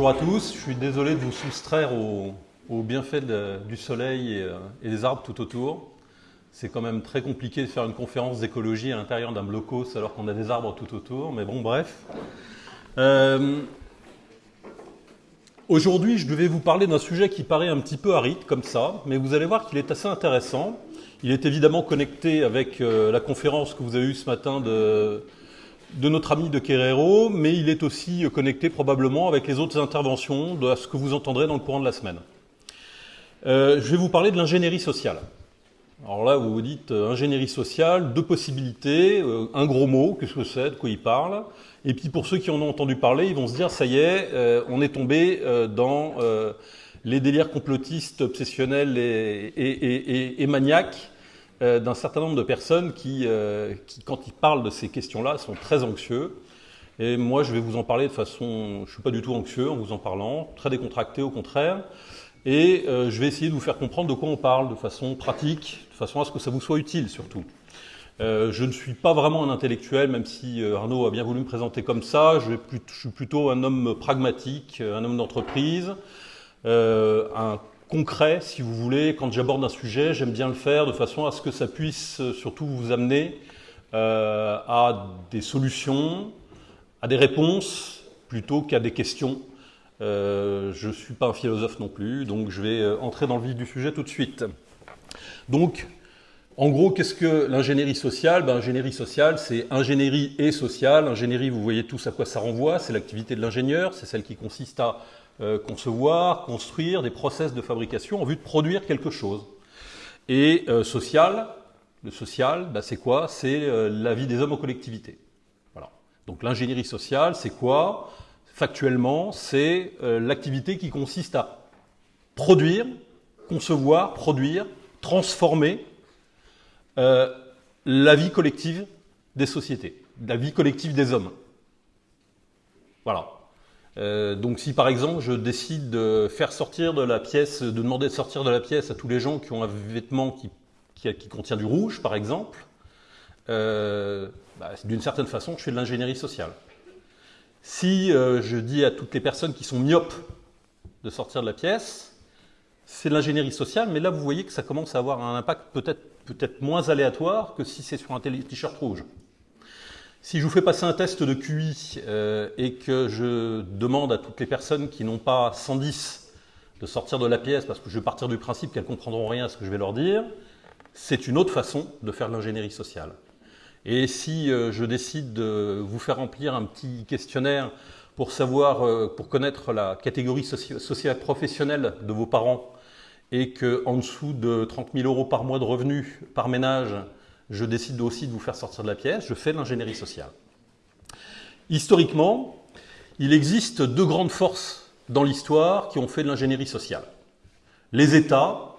bonjour à tous. Je suis désolé de vous soustraire aux, bienfaits du soleil et, des arbres tout autour. C'est quand même très compliqué de faire une conférence d'écologie à l'intérieur d'un blocos alors qu'on a des arbres tout autour, mais bon, bref. Euh, aujourd'hui, je devais vous parler d'un sujet qui paraît un petit peu aride comme ça, mais vous allez voir qu'il est assez intéressant. Il est évidemment connecté avec euh, la conférence que vous avez eue ce matin de, de notre ami de Querero, mais il est aussi connecté probablement avec les autres interventions de ce que vous entendrez dans le courant de la semaine. Euh, je vais vous parler de l'ingénierie sociale. Alors là, vous vous dites euh, ingénierie sociale, deux possibilités, euh, un gros mot, qu'est-ce que c'est, de quoi il parle. Et puis pour ceux qui en ont entendu parler, ils vont se dire, ça y est, on est tombé dans les délires complotistes, obsessionnels et maniaques euh, d'un certain nombre de personnes euh, qui, quand ils parlent de ces questions-là, sont très anxieux. Et moi, je vais vous en parler de façon... Je ne suis pas du tout anxieux en vous en parlant, très décontracté au contraire. Et euh, je vais essayer de vous faire comprendre de quoi on parle de façon pratique, de façon à ce que ça vous soit utile surtout. je ne suis pas vraiment un intellectuel, même si Arnaud a bien voulu me présenter comme ça. Je, je suis plutôt un homme pragmatique, un homme d'entreprise, un concret, si vous voulez. Quand j'aborde un sujet, j'aime bien le faire de façon à ce que ça puisse euh, surtout vous amener euh, à des solutions, à des réponses, plutôt qu'à des questions. Euh, je ne suis pas un philosophe non plus, donc je vais entrer dans le vif du sujet tout de suite. Donc, en gros, qu'est-ce que l'ingénierie sociale? Ben, Ingénierie sociale, c'est ingénierie et sociale. Ingénierie, vous voyez tous à quoi ça renvoie, c'est l'activité de l'ingénieur, c'est celle qui consiste à euh, concevoir, construire des process de fabrication en vue de produire quelque chose. Et euh, social, le social, bah, c'est quoi? C'est euh, la vie des hommes en collectivité. Voilà. Donc l'ingénierie sociale, c'est quoi? Factuellement, c'est l'activité qui consiste à produire, concevoir, produire, transformer la vie collective des sociétés, la vie collective des hommes. Voilà. Euh, donc si par exemple je décide de faire sortir de la pièce, de demander de sortir de la pièce à tous les gens qui ont un vêtement qui, contient du rouge par exemple, euh, bah, d'une certaine façon je fais de l'ingénierie sociale. Si euh, je dis à toutes les personnes qui sont myopes de sortir de la pièce, c'est de l'ingénierie sociale, mais là vous voyez que ça commence à avoir un impact peut-être peut-être moins aléatoire que si c'est sur un t-shirt rouge. Si je vous fais passer un test de QI euh, et que je demande à toutes les personnes qui n'ont pas 110 de sortir de la pièce parce que je vais partir du principe qu'elles comprendront rien à ce que je vais leur dire, c'est une autre façon de faire de l'ingénierie sociale. Et si euh, je décide de vous faire remplir un petit questionnaire pour savoir, euh, pour connaître la catégorie sociale professionnelle de vos parents et qu'en dessous de 30 000 euros par mois de revenus par ménage, je décide aussi de vous faire sortir de la pièce, je fais de l'ingénierie sociale. Historiquement, il existe deux grandes forces dans l'histoire qui ont fait de l'ingénierie sociale. Les États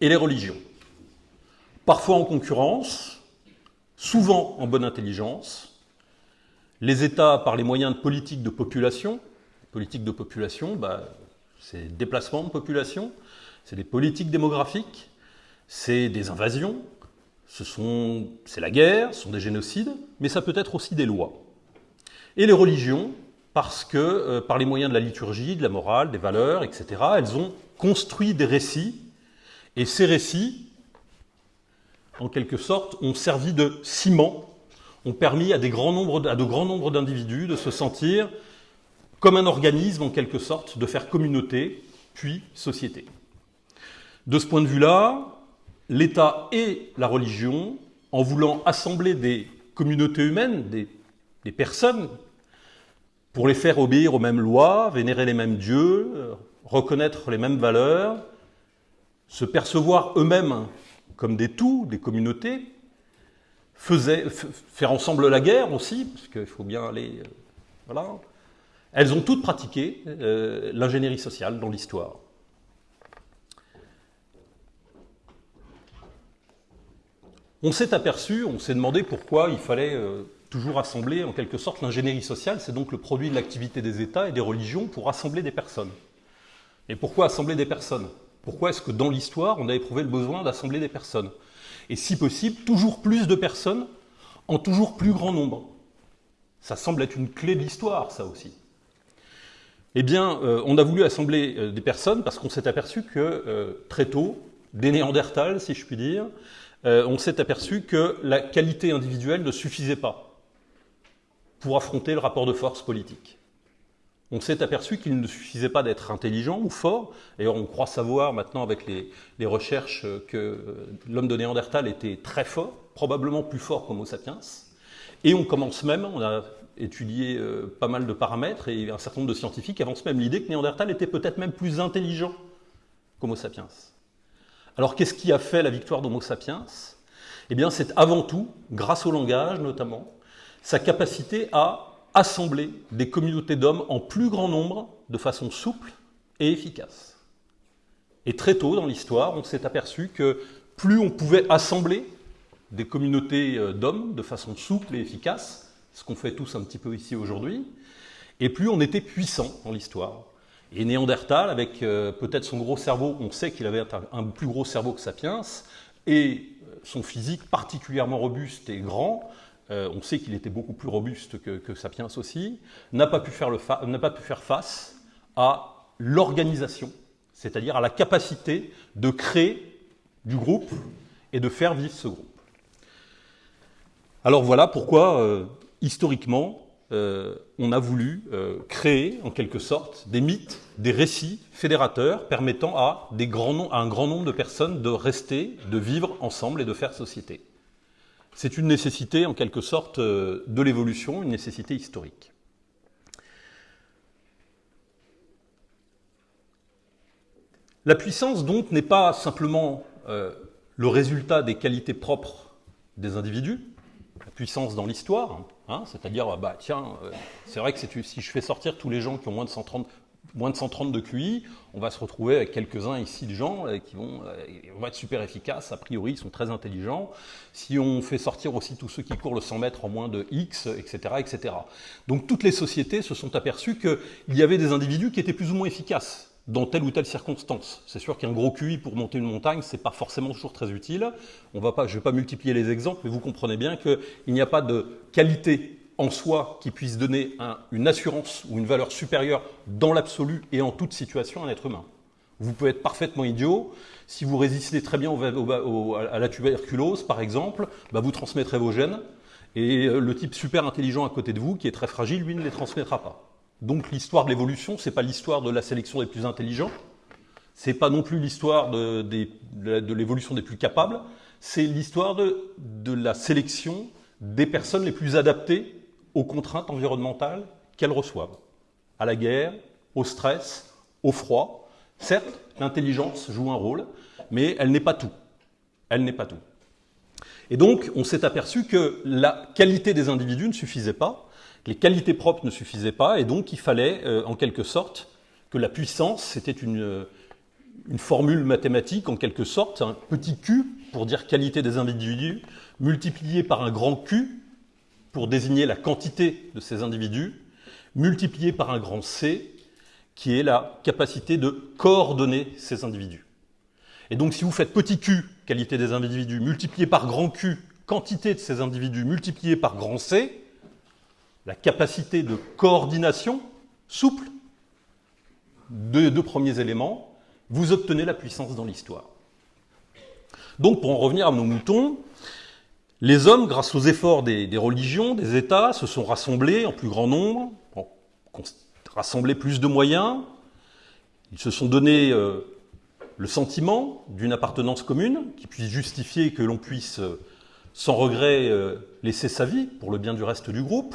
et les religions. Parfois en concurrence, souvent en bonne intelligence. Les États par les moyens de politique de population. Politique de population, bah, c'est déplacement de population, c'est des politiques démographiques, c'est des invasions, c'est la guerre, ce sont des génocides, mais ça peut être aussi des lois. Et les religions, parce que euh, par les moyens de la liturgie, de la morale, des valeurs, etc., elles ont construit des récits, et ces récits, en quelque sorte, ont servi de ciment, ont permis à de grands nombres d'individus de se sentir comme un organisme, en quelque sorte, de faire communauté, puis société. De ce point de vue-là, l'État et la religion, en voulant assembler des communautés humaines, des, personnes, pour les faire obéir aux mêmes lois, vénérer les mêmes dieux, euh, reconnaître les mêmes valeurs, se percevoir eux-mêmes comme des tout, des communautés, faire ensemble la guerre aussi, parce qu'il faut bien aller... Euh, voilà. Elles ont toutes pratiqué euh, l'ingénierie sociale dans l'histoire. On s'est aperçu, on s'est demandé pourquoi il fallait euh, toujours assembler en quelque sorte l'ingénierie sociale, c'est donc le produit de l'activité des États et des religions pour assembler des personnes. Et pourquoi assembler des personnes? Pourquoi est-ce que dans l'histoire, on a éprouvé le besoin d'assembler des personnes? Et si possible, toujours plus de personnes en toujours plus grand nombre. Ça semble être une clé de l'histoire, ça aussi. Eh bien, euh, on a voulu assembler euh, des personnes parce qu'on s'est aperçu que très tôt, des Néandertals, si je puis dire, on s'est aperçu que la qualité individuelle ne suffisait pas pour affronter le rapport de force politique. On s'est aperçu qu'il ne suffisait pas d'être intelligent ou fort. D'ailleurs, on croit savoir maintenant avec les, recherches que l'homme de Néandertal était très fort, probablement plus fort qu'Homo sapiens. Et on commence même, on a étudié euh, pas mal de paramètres et un certain nombre de scientifiques avancent même l'idée que Néandertal était peut-être même plus intelligent qu'Homo sapiens. Alors qu'est-ce qui a fait la victoire d'Homo sapiens? Eh bien c'est avant tout, grâce au langage notamment, sa capacité à assembler des communautés d'hommes en plus grand nombre de façon souple et efficace. Et très tôt dans l'histoire, on s'est aperçu que plus on pouvait assembler des communautés euh, d'hommes de façon souple et efficace, ce qu'on fait tous un petit peu ici aujourd'hui, et plus on était puissant dans l'histoire. Et Néandertal, avec euh, peut-être son gros cerveau, on sait qu'il avait un, plus gros cerveau que Sapiens, et euh, son physique particulièrement robuste et grand, euh, on sait qu'il était beaucoup plus robuste que, Sapiens aussi, n'a pas, pu faire pas pu faire face à l'organisation, c'est-à-dire à la capacité de créer du groupe et de faire vivre ce groupe. Alors voilà pourquoi historiquement, euh, on a voulu euh, créer, en quelque sorte, des mythes, des récits fédérateurs permettant à, un grand nombre de personnes de rester, de vivre ensemble et de faire société. C'est une nécessité, en quelque sorte, euh, de l'évolution, une nécessité historique. La puissance, donc, n'est pas simplement le résultat des qualités propres des individus, la puissance dans l'histoire, hein, c'est-à-dire, bah, tiens, euh, c'est vrai que si je fais sortir tous les gens qui ont moins de 130, moins de, 130 de QI, on va se retrouver avec quelques-uns ici de gens euh, qui vont, euh, vont, être super efficaces, a priori ils sont très intelligents. Si on fait sortir aussi tous ceux qui courent le 100 mètres en moins de X, etc., etc. Donc toutes les sociétés se sont aperçues qu'il y avait des individus qui étaient plus ou moins efficaces dans telle ou telle circonstance. C'est sûr qu'un gros QI pour monter une montagne, ce n'est pas forcément toujours très utile. On va pas, je ne vais pas multiplier les exemples, mais vous comprenez bien qu'il n'y a pas de qualité en soi qui puisse donner une assurance ou une valeur supérieure dans l'absolu et en toute situation à un être humain. Vous pouvez être parfaitement idiot. Si vous résistez très bien à la tuberculose, par exemple, bah, vous transmettrez vos gènes. Et le type super intelligent à côté de vous, qui est très fragile, lui ne les transmettra pas. Donc l'histoire de l'évolution, ce n'est pas l'histoire de la sélection des plus intelligents, ce n'est pas non plus l'histoire de, l'évolution des plus capables, c'est l'histoire de, la sélection des personnes les plus adaptées aux contraintes environnementales qu'elles reçoivent, à la guerre, au stress, au froid. Certes, l'intelligence joue un rôle, mais elle n'est pas tout. Elle n'est pas tout. Et donc, on s'est aperçu que la qualité des individus ne suffisait pas, les qualités propres ne suffisaient pas, et donc il fallait, euh, en quelque sorte, que la puissance, c'était une, une, formule mathématique, en quelque sorte, un petit q pour dire qualité des individus, multiplié par un grand q pour désigner la quantité de ces individus, multiplié par un grand c, qui est la capacité de coordonner ces individus. Et donc si vous faites petit q, qualité des individus, multiplié par grand q, quantité de ces individus, multiplié par grand c, la capacité de coordination souple des deux premiers éléments, vous obtenez la puissance dans l'histoire. Donc pour en revenir à nos moutons, les hommes, grâce aux efforts des, religions, des États, se sont rassemblés en plus grand nombre, ont rassemblé plus de moyens, ils se sont donné euh, le sentiment d'une appartenance commune qui puisse justifier que l'on puisse, euh, sans regret, euh, laisser sa vie pour le bien du reste du groupe.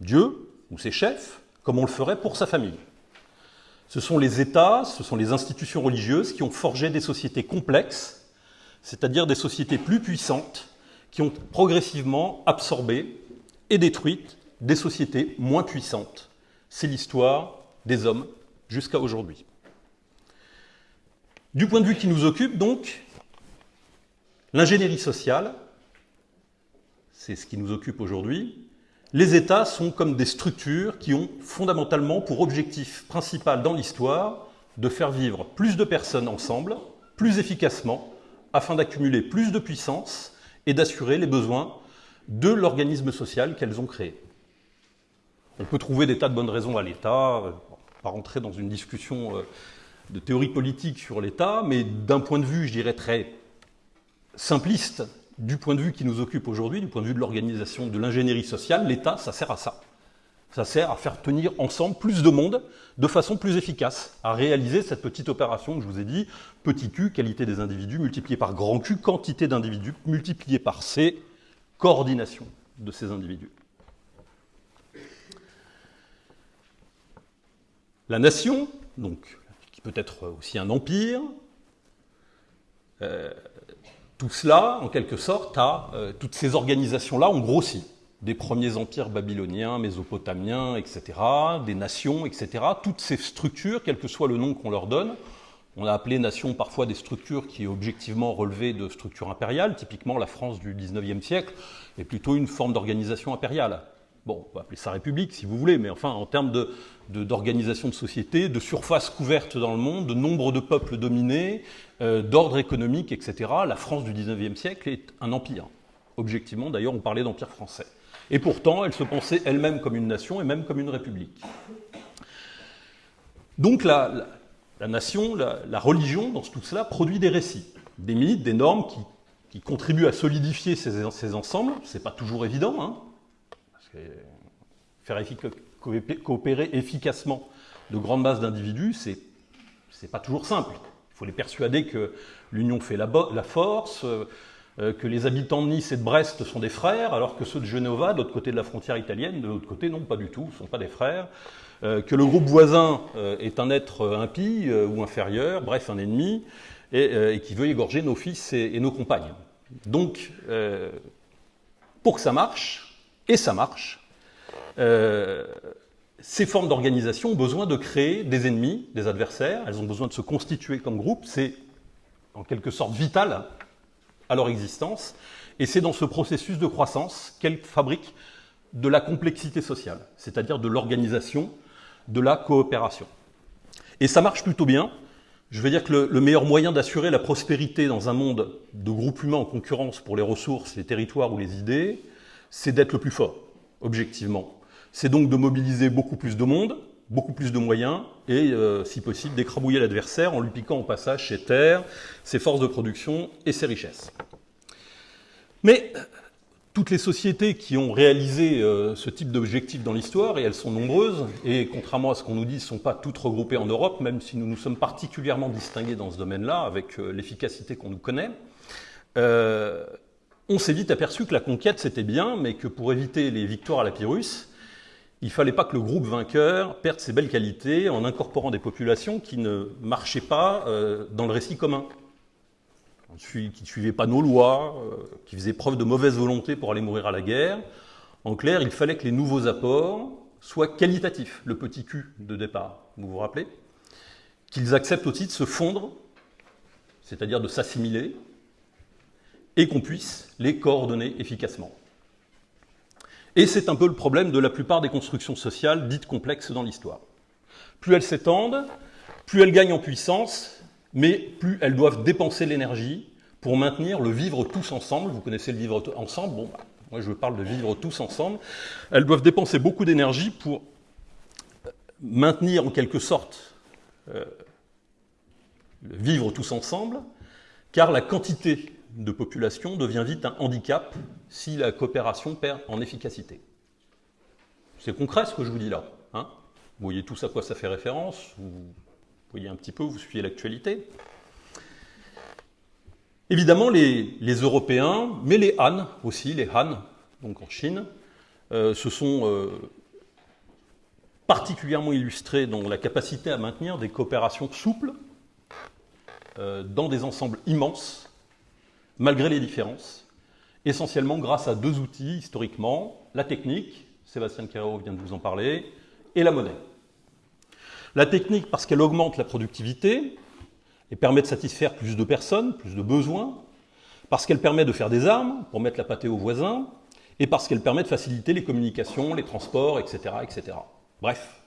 Dieu ou ses chefs, comme on le ferait pour sa famille. Ce sont les États, ce sont les institutions religieuses qui ont forgé des sociétés complexes, c'est-à-dire des sociétés plus puissantes, qui ont progressivement absorbé et détruit des sociétés moins puissantes. C'est l'histoire des hommes jusqu'à aujourd'hui. Du point de vue qui nous occupe, donc, l'ingénierie sociale, c'est ce qui nous occupe aujourd'hui, les États sont comme des structures qui ont fondamentalement pour objectif principal dans l'histoire de faire vivre plus de personnes ensemble, plus efficacement, afin d'accumuler plus de puissance et d'assurer les besoins de l'organisme social qu'elles ont créé. On peut trouver des tas de bonnes raisons à l'État. pas rentrer dans une discussion euh, de théorie politique sur l'État, mais d'un point de vue, je dirais, très simpliste, du point de vue qui nous occupe aujourd'hui, du point de vue de l'organisation de l'ingénierie sociale, l'État, ça sert à ça. Ça sert à faire tenir ensemble plus de monde de façon plus efficace, à réaliser cette petite opération que je vous ai dit, petit q, qualité des individus, multiplié par grand Q, quantité d'individus, multiplié par C, coordination de ces individus. La nation, donc, qui peut être aussi un empire, euh, tout cela, en quelque sorte, a, euh, toutes ces organisations-là ont grossi des premiers empires babyloniens, mésopotamiens, etc., des nations, etc. Toutes ces structures, quel que soit le nom qu'on leur donne, on a appelé nations parfois des structures qui objectivement relevaient de structures impériales. Typiquement, la France du XIXe siècle est plutôt une forme d'organisation impériale. Bon, on va appeler ça république si vous voulez, mais enfin, en termes d'organisation de, société, de surface couverte dans le monde, de nombre de peuples dominés, euh, d'ordre économique, etc., la France du XIXe siècle est un empire. Objectivement, d'ailleurs, on parlait d'empire français. Et pourtant, elle se pensait elle-même comme une nation et même comme une république. Donc la, nation, la, religion, dans tout cela, produit des récits, des mythes, des normes qui, contribuent à solidifier ces, ces ensembles. Ce n'est pas toujours évident, hein, faire coopérer efficacement de grandes masses d'individus, c'est n'est pas toujours simple. Il faut les persuader que l'union fait la, force, euh, que les habitants de Nice et de Brest sont des frères, alors que ceux de Genova, de l'autre côté de la frontière italienne, de l'autre côté, non, pas du tout, ne sont pas des frères, euh, que le groupe voisin euh, est un être impie ou inférieur, bref, un ennemi, et, qui veut égorger nos fils et, nos compagnes. Donc, pour que ça marche, et ça marche, ces formes d'organisation ont besoin de créer des ennemis, des adversaires, elles ont besoin de se constituer comme groupe, c'est en quelque sorte vital à leur existence. Et c'est dans ce processus de croissance qu'elles fabriquent de la complexité sociale, c'est-à-dire de l'organisation, de la coopération. Et ça marche plutôt bien. Je veux dire que le, meilleur moyen d'assurer la prospérité dans un monde de groupes humains en concurrence pour les ressources, les territoires ou les idées, c'est d'être le plus fort, objectivement. C'est donc de mobiliser beaucoup plus de monde, beaucoup plus de moyens et, euh, si possible, d'écrabouiller l'adversaire en lui piquant au passage ses terres, ses forces de production et ses richesses. Mais toutes les sociétés qui ont réalisé euh, ce type d'objectif dans l'histoire, et elles sont nombreuses, et contrairement à ce qu'on nous dit, ne sont pas toutes regroupées en Europe, même si nous nous sommes particulièrement distingués dans ce domaine-là, avec euh, l'efficacité qu'on nous connaît, on s'est vite aperçu que la conquête c'était bien, mais que pour éviter les victoires à la Pyrrhus, il ne fallait pas que le groupe vainqueur perde ses belles qualités en incorporant des populations qui ne marchaient pas euh, dans le récit commun, qui ne suivaient pas nos lois, euh, qui faisaient preuve de mauvaise volonté pour aller mourir à la guerre. En clair, il fallait que les nouveaux apports soient qualitatifs, le petit cul de départ, vous vous rappelez? Qu'ils acceptent aussi de se fondre, c'est-à-dire de s'assimiler, et qu'on puisse les coordonner efficacement. Et c'est un peu le problème de la plupart des constructions sociales dites complexes dans l'histoire. Plus elles s'étendent, plus elles gagnent en puissance, mais plus elles doivent dépenser l'énergie pour maintenir le vivre tous ensemble. Vous connaissez le vivre ensemble? Bon, bah, moi je parle de vivre tous ensemble. Elles doivent dépenser beaucoup d'énergie pour maintenir en quelque sorte euh, vivre tous ensemble, car la quantité de population devient vite un handicap si la coopération perd en efficacité. C'est concret ce que je vous dis là. Hein vous voyez tous à quoi ça fait référence, vous voyez un petit peu, vous suivez l'actualité. Évidemment, les, Européens, mais les Han aussi, les Han, donc en Chine, euh, se sont euh, particulièrement illustrés dans la capacité à maintenir des coopérations souples euh, dans des ensembles immenses malgré les différences, essentiellement grâce à deux outils historiquement, la technique, Sébastien Carreau vient de vous en parler, et la monnaie. La technique parce qu'elle augmente la productivité et permet de satisfaire plus de personnes, plus de besoins, parce qu'elle permet de faire des armes pour mettre la pâtée aux voisins, et parce qu'elle permet de faciliter les communications, les transports, etc. etc. Bref.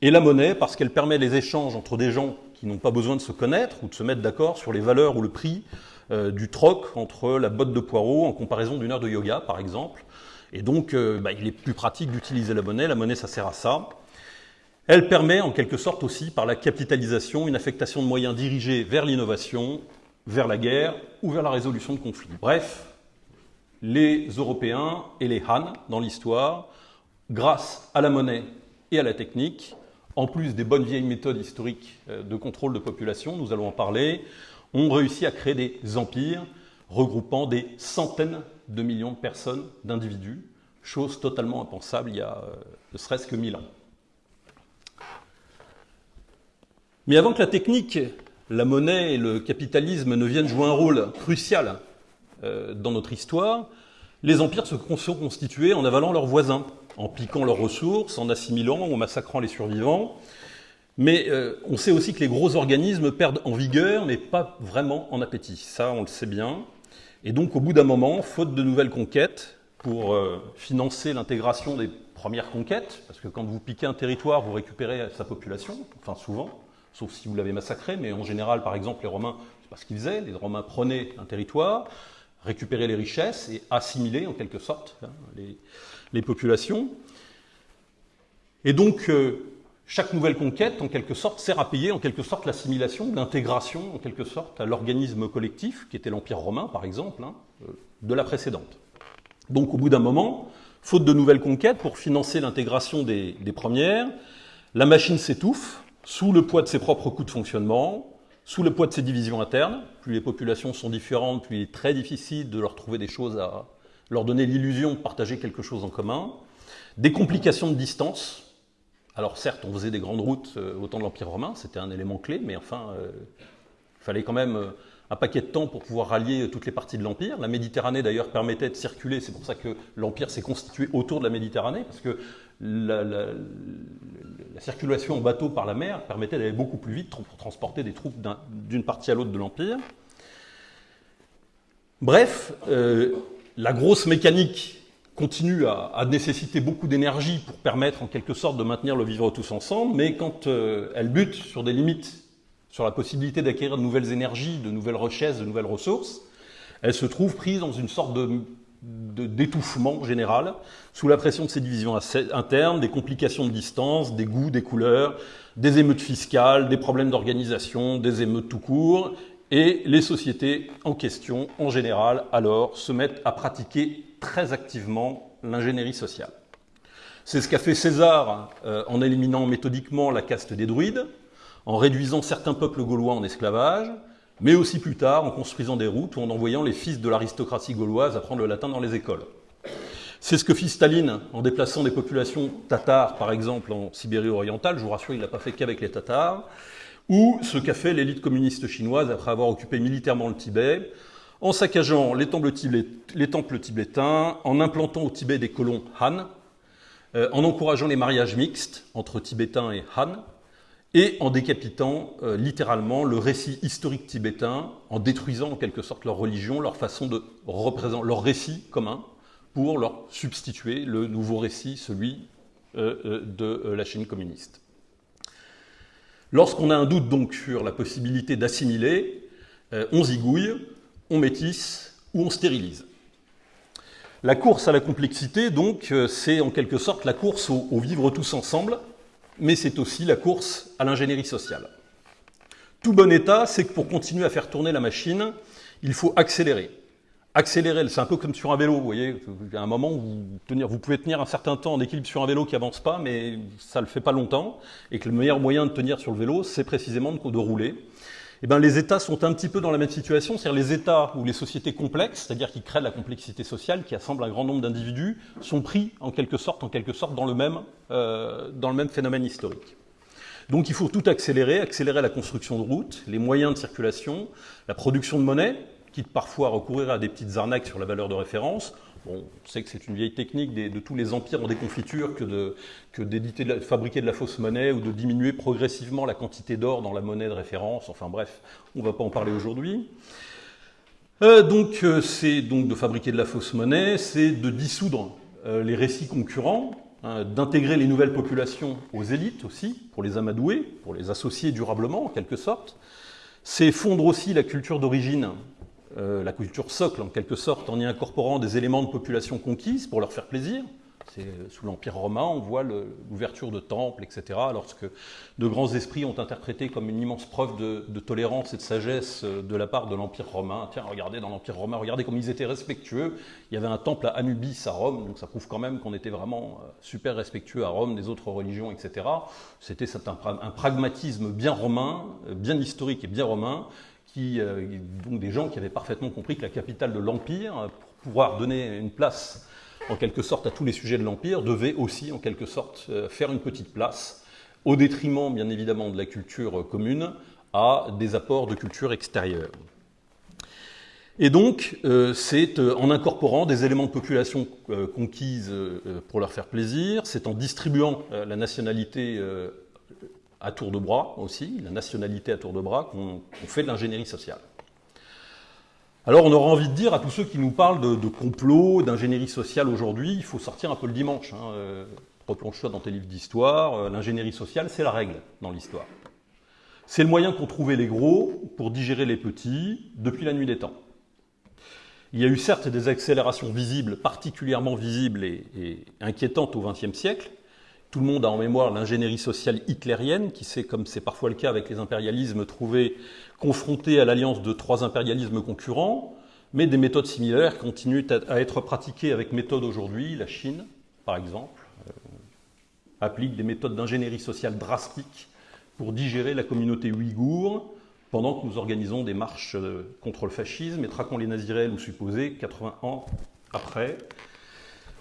Et la monnaie parce qu'elle permet les échanges entre des gens qui n'ont pas besoin de se connaître ou de se mettre d'accord sur les valeurs ou le prix euh, du troc entre la botte de poireaux en comparaison d'une heure de yoga, par exemple. Et donc, euh, bah, il est plus pratique d'utiliser la monnaie. La monnaie, ça sert à ça. Elle permet en quelque sorte aussi, par la capitalisation, une affectation de moyens dirigés vers l'innovation, vers la guerre ou vers la résolution de conflits. Bref, les Européens et les Han dans l'histoire, grâce à la monnaie et à la technique, en plus des bonnes vieilles méthodes historiques euh, de contrôle de population, nous allons en parler, ont réussi à créer des empires regroupant des centaines de millions de personnes, d'individus, chose totalement impensable il y a euh, ne serait-ce que mille ans. Mais avant que la technique, la monnaie et le capitalisme ne viennent jouer un rôle crucial euh, dans notre histoire, les empires se sont constitués en avalant leurs voisins, en piquant leurs ressources, en assimilant, en massacrant les survivants. Mais euh, on sait aussi que les gros organismes perdent en vigueur, mais pas vraiment en appétit. Ça, on le sait bien. Et donc, au bout d'un moment, faute de nouvelles conquêtes, pour euh, financer l'intégration des premières conquêtes, parce que quand vous piquez un territoire, vous récupérez sa population, enfin souvent, sauf si vous l'avez massacré, mais en général, par exemple, les Romains, c'est pas ce qu'ils faisaient, les Romains prenaient un territoire, récupéraient les richesses et assimilaient en quelque sorte hein, les, populations. Et donc, euh, chaque nouvelle conquête, en quelque sorte, sert à payer en quelque sorte l'assimilation, l'intégration, en quelque sorte, à l'organisme collectif, qui était l'Empire romain, par exemple, hein, euh, de la précédente. Donc, au bout d'un moment, faute de nouvelles conquêtes, pour financer l'intégration des, premières, la machine s'étouffe sous le poids de ses propres coûts de fonctionnement, sous le poids de ses divisions internes. Plus les populations sont différentes, plus il est très difficile de leur trouver des choses à leur donner l'illusion de partager quelque chose en commun. Des complications de distance, alors certes, on faisait des grandes routes euh, au temps de l'Empire romain, c'était un élément clé, mais enfin, euh, il fallait quand même euh, un paquet de temps pour pouvoir rallier toutes les parties de l'Empire. La Méditerranée d'ailleurs permettait de circuler, c'est pour ça que l'Empire s'est constitué autour de la Méditerranée, parce que la, circulation en bateau par la mer permettait d'aller beaucoup plus vite pour transporter des troupes d'une partie à l'autre de l'Empire. Bref, la grosse mécanique continue à, nécessiter beaucoup d'énergie pour permettre en quelque sorte de maintenir le vivre tous ensemble, mais quand euh, elle bute sur des limites, sur la possibilité d'acquérir de nouvelles énergies, de nouvelles richesses, de nouvelles ressources, elle se trouve prise dans une sorte de d'étouffement général, sous la pression de ces divisions internes, des complications de distance, des goûts, des couleurs, des émeutes fiscales, des problèmes d'organisation, des émeutes tout court, et les sociétés en question, en général, alors, se mettent à pratiquer très activement l'ingénierie sociale. C'est ce qu'a fait César euh, en éliminant méthodiquement la caste des druides, en réduisant certains peuples gaulois en esclavage, mais aussi plus tard en construisant des routes ou en envoyant les fils de l'aristocratie gauloise apprendre le latin dans les écoles. C'est ce que fit Staline en déplaçant des populations tatars, par exemple, en Sibérie orientale. Je vous rassure, il n'a pas fait qu'avec les tatars. Ou ce qu'a fait l'élite communiste chinoise après avoir occupé militairement le Tibet, en saccageant les temples, tibétains, en implantant au Tibet des colons Han, euh, en encourageant les mariages mixtes entre Tibétains et Han, et en décapitant euh, littéralement le récit historique tibétain, en détruisant en quelque sorte leur religion, leur façon de représenter, leur récit commun, pour leur substituer le nouveau récit, celui euh, de la Chine communiste. Lorsqu'on a un doute donc sur la possibilité d'assimiler, on zigouille, on métisse ou on stérilise. La course à la complexité, donc, euh, c'est en quelque sorte la course au, vivre tous ensemble, mais c'est aussi la course à l'ingénierie sociale. Tout bon état, c'est que pour continuer à faire tourner la machine, il faut accélérer. Accélérer, c'est un peu comme sur un vélo, vous voyez, a un moment vous, vous pouvez tenir un certain temps en équilibre sur un vélo qui avance pas, mais ça ne le fait pas longtemps, et que le meilleur moyen de tenir sur le vélo, c'est précisément de, de rouler eh bien, les États sont un petit peu dans la même situation, c'est-à-dire les États ou les sociétés complexes, c'est-à-dire qui créent la complexité sociale, qui assemblent un grand nombre d'individus, sont pris en quelque sorte, en quelque sorte dans le même, euh, dans le même phénomène historique. Donc il faut tout accélérer, accélérer la construction de routes, les moyens de circulation, la production de monnaie, quitte parfois à recourir à des petites arnaques sur la valeur de référence, on sait que c'est une vieille technique de tous les empires en déconfiture que que de fabriquer de la fausse monnaie ou de diminuer progressivement la quantité d'or dans la monnaie de référence. Enfin bref, on ne va pas en parler aujourd'hui. Euh, donc euh, c'est donc de fabriquer de la fausse monnaie, c'est de dissoudre euh, les récits concurrents, hein, d'intégrer les nouvelles populations aux élites aussi, pour les amadouer, pour les associer durablement en quelque sorte. C'est fondre aussi la culture d'origine euh, la culture socle en quelque sorte, en y incorporant des éléments de population conquise pour leur faire plaisir. C'est sous l'Empire romain, on voit l'ouverture de temples, etc. Lorsque de grands esprits ont interprété comme une immense preuve de, tolérance et de sagesse euh, de la part de l'Empire romain. Tiens, regardez dans l'Empire romain, regardez comme ils étaient respectueux. Il y avait un temple à Anubis à Rome, donc ça prouve quand même qu'on était vraiment euh, super respectueux à Rome des autres religions, etc. C'était un, pragmatisme bien romain, euh, bien historique et bien romain, qui, donc des gens qui avaient parfaitement compris que la capitale de l'Empire, pour pouvoir donner une place en quelque sorte à tous les sujets de l'Empire, devait aussi en quelque sorte faire une petite place au détriment bien évidemment de la culture commune, à des apports de culture extérieure. Et donc, euh, c'est euh, en incorporant des éléments de population euh, conquises pour leur faire plaisir, c'est en distribuant la nationalité à tour de bras aussi, la nationalité à tour de bras, qu'on fait de l'ingénierie sociale. Alors on aura envie de dire à tous ceux qui nous parlent de, complot, d'ingénierie sociale aujourd'hui, il faut sortir un peu le dimanche. Hein, replonge-toi dans tes livres d'histoire, l'ingénierie sociale, c'est la règle dans l'histoire. C'est le moyen qu'ont trouvé les gros pour digérer les petits depuis la nuit des temps. Il y a eu certes des accélérations visibles, particulièrement visibles et, inquiétantes au XXe siècle. Tout le monde a en mémoire l'ingénierie sociale hitlérienne, qui s'est, comme c'est parfois le cas avec les impérialismes, trouvé confronté à l'alliance de trois impérialismes concurrents, mais des méthodes similaires continuent à être pratiquées avec méthode aujourd'hui. La Chine, par exemple, euh, applique des méthodes d'ingénierie sociale drastiques pour digérer la communauté ouïghour, pendant que nous organisons des marches euh, contre le fascisme et traquons les nazis réels ou supposés 80 ans après.